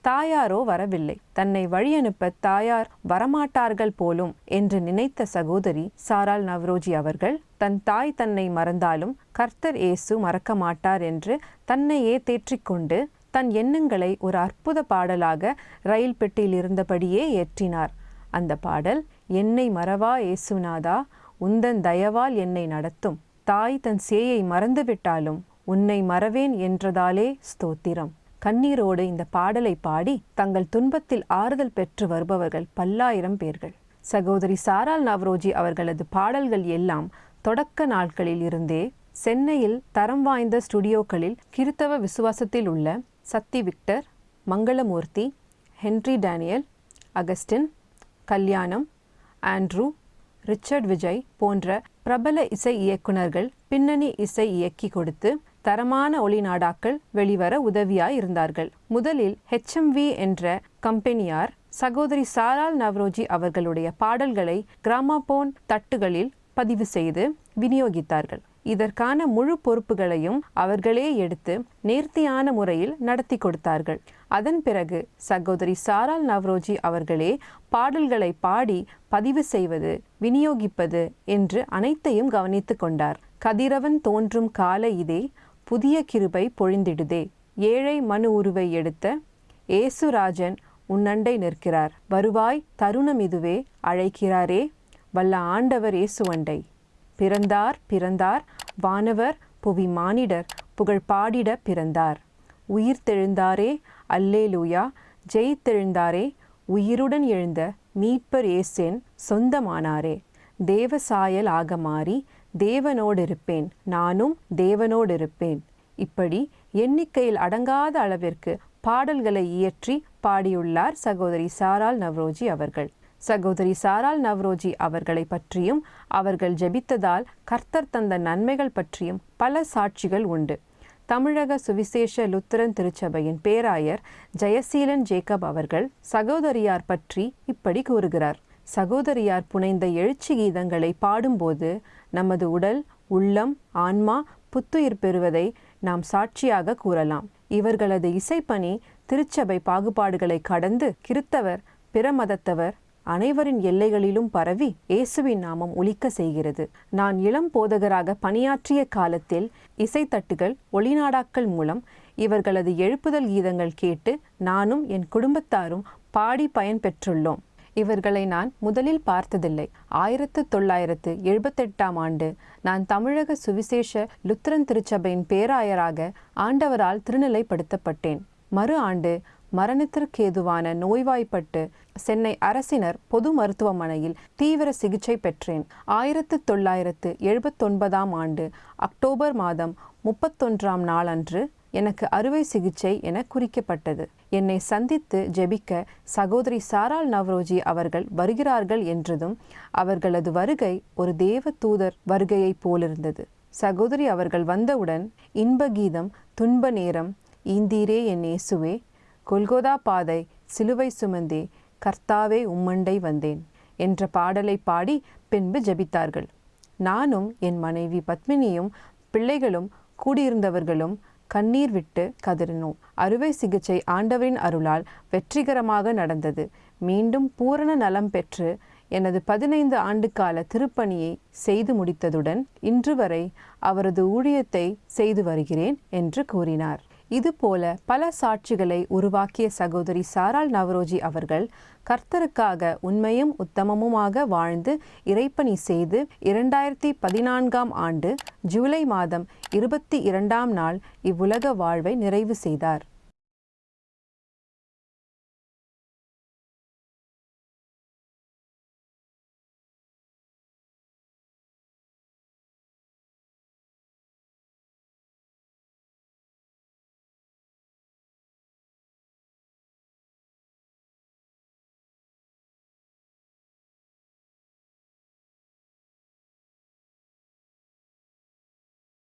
தாயாரோ வரவில்லை. தன்னை வழியனுப்ப தாயார் வரமாட்டார்கள் போலும் என்று நினைத்த சகோதரி சாரால் நவ்ரோஜி அவர்கள் தன் தாய் தன்னை மறந்தாலும் கர்த்தர் ஏசு மறக்க மாட்டார் என்று தன்னையே தேற்றிக்கொண்டு தன் எண்ணங்களை ஒரு அற்புத பாடலாக ரயில் பெட்டியில் இருந்தபடியே ஏற்றினார். அந்த பாடல் என்னை மறவா ஏசுநாதா உந்தன் தயவால் என்னை நடத்தும். தாய் தன் சேயை மறந்துவிட்டாலும் உன்னை மறவேன் என்றதாலே ஸ்தோத்திரம். கண்ணீரோடு இந்த பாடலை பாடி தங்கள் துன்பத்தில் ஆறுதல் பெற்று வருபவர்கள் பல்லாயிரம் பேர்கள். சகோதரி சாரால் நவ்ரோஜி அவர்களது பாடல்கள் எல்லாம் தொடக்க நாட்களில் இருந்தே சென்னையில் தரம் வாய்ந்த ஸ்டுடியோக்களில் கிறித்தவ விசுவாசத்தில் உள்ள Sathi Victor Mangalamoorthy Henry Daniel Augustine Kalyanam Andrew Richard Vijay போன்ற பிரபல இசை இயக்குனர்கள் பின்னணி இசை இயக்கி கொடுத்து தரமான ஒளிநாடாக்கள் வெளிவர உதவியாய் இருந்தார்கள் முதலில் ஹெச்எம்வி என்ற கம்பெனியார் சகோதரி சாரால் நவ்ரோஜி அவர்களுடைய பாடல்களை கிராமபோன் தட்டுகளில் பதிவு செய்து விநியோகித்தார்கள். இதற்கான முழு பொறுப்புகளையும் அவர்களே எடுத்து நேர்த்தியான முறையில் நடத்தி கொடுத்தார்கள். அதன் பிறகு சகோதரி சாரால் நவ்ரோஜி அவர்களே பாடல்களை பாடி பதிவு செய்வது விநியோகிப்பது என்று அனைத்தையும் கவனித்து கொண்டார். கதிரவன் தோன்றும் கால இதே புதிய கிருபை பொழிந்திடுதே. ஏழை மனு உருவை எடுத்த ஏசுராஜன் உன்னண்டை நிற்கிறார். வருவாய் தருணம் இதுவே அழைக்கிறாரே. வல்ல ஆண்டவர் ஏசுவண்டை பிறந்தார் பிறந்தார். வானவர் புவி மானிடர். புகழ் பாடிட பிறந்தார். உயிர் தெழுந்தாரே. அல்லேலூயா. ஜெயித்தெழுந்தாரே உயிருடன் எழுந்த மீட்பர் ஏசேன் சொந்தமானாரே. தேவசாயல் ஆக மாறி தேவனோடு இருப்பேன் நானும் தேவனோடு இருப்பேன் இப்படி எண்ணிக்கையில் அடங்காத அளவிற்கு பாடல்களை இயற்றி பாடியுள்ளார் சகோதரி சாரால் நவ்ரோஜி அவர்கள். சகோதரி சாரால் நவ்ரோஜி அவர்களை பற்றியும் அவர்கள் ஜெபித்ததால் கர்த்தர் தந்த நன்மைகள் பற்றியும் பல சாட்சிகள் உண்டு. தமிழக சுவிசேஷ லுத்திரன் திருச்சபையின் பேராயர் ஜெயசீலன் ஜேக்கப் அவர்கள் சகோதரியார் பற்றி இப்படி கூறுகிறார். சகோதரியார் புனைந்த எழுச்சி கீதங்களை பாடும்போது நமது உடல் உள்ளம் ஆன்மா புத்துயிர் பெறுவதை நாம் சாட்சியாக கூறலாம். இவர்களது இசைப்பணி திருச்சபை பாகுபாடுகளை கடந்து கிறித்தவர் பிற மதத்தவர் அனைவரின் எல்லைகளிலும் பரவி இயேசுவின் நாமம் ஒலிக்க செய்கிறது. நான் இளம் போதகராக பணியாற்றிய காலத்தில் இசைத்தட்டுகள் ஒளிநாடாக்கள் மூலம் இவர்களது எழுப்புதல் கீதங்கள் கேட்டு நானும் என் குடும்பத்தாரும் பாடி பயன் பெற்றுள்ளோம். இவர்களை நான் முதலில் பார்த்ததில்லை. ஆயிரத்து தொள்ளாயிரத்து எழுபத்தெட்டாம் ஆண்டு நான் தமிழக சுவிசேஷ லுத்திரன் திருச்சபையின் பேராயராக ஆண்டவரால் திருநிலைப்படுத்தப்பட்டேன். மறு ஆண்டு மரணத்திற்கேதுவான நோய்வாய்ப்பட்டு சென்னை அரசினர் பொது மருத்துவமனையில் தீவிர சிகிச்சை பெற்றேன். ஆயிரத்து தொள்ளாயிரத்து எழுபத்தொன்பதாம் ஆண்டு அக்டோபர் மாதம் முப்பத்தொன்றாம் நாளன்று எனக்கு அறுவை சிகிச்சை என குறிக்கப்பட்டது. என்னை சந்தித்து ஜெபிக்க சகோதரி சாரால் நவ்ரோஜி அவர்கள் வருகிறார்கள் என்றதும் அவர்களது வருகை ஒரு தேவ தூதர் வருகையைப் போலிருந்தது. சகோதரி அவர்கள் வந்தவுடன் இன்ப கீதம் துன்ப நேரம் ஈந்தீரே என் இயேசுவே கொல்கோதா பாதை சிலுவை சுமந்தே கர்த்தாவே உம்மண்டை வந்தேன் என்ற பாடலை பாடி பின்பு ஜெபித்தார்கள். நானும் என் மனைவி பத்மினியும் பிள்ளைகளும் கூடியிருந்தவர்களும் கண்ணீர் விட்டு கதறினோம். அறுவை சிகிச்சை ஆண்டவரின் அருளால் வெற்றிகரமாக நடந்தது. மீண்டும் பூரண நலம் பெற்று எனது பதினைந்து ஆண்டுகால திருப்பணியை செய்து முடித்ததுடன் இன்று வரை அவரது ஊழியத்தை செய்து வருகிறேன் என்று கூறினார். இதுபோல பல சாட்சிகளை உருவாக்கிய சகோதரி சாரால் நவரோஜி அவர்கள் கர்த்தருக்காக உண்மையும் உத்தமமுமாக வாழ்ந்து இறைப்பணி செய்து இரண்டாயிரத்தி பதினான்காம் ஆண்டு ஜூலை மாதம் இருபத்தி இரண்டாம் நாள் இவ்வுலக வாழ்வை நிறைவு செய்தார்.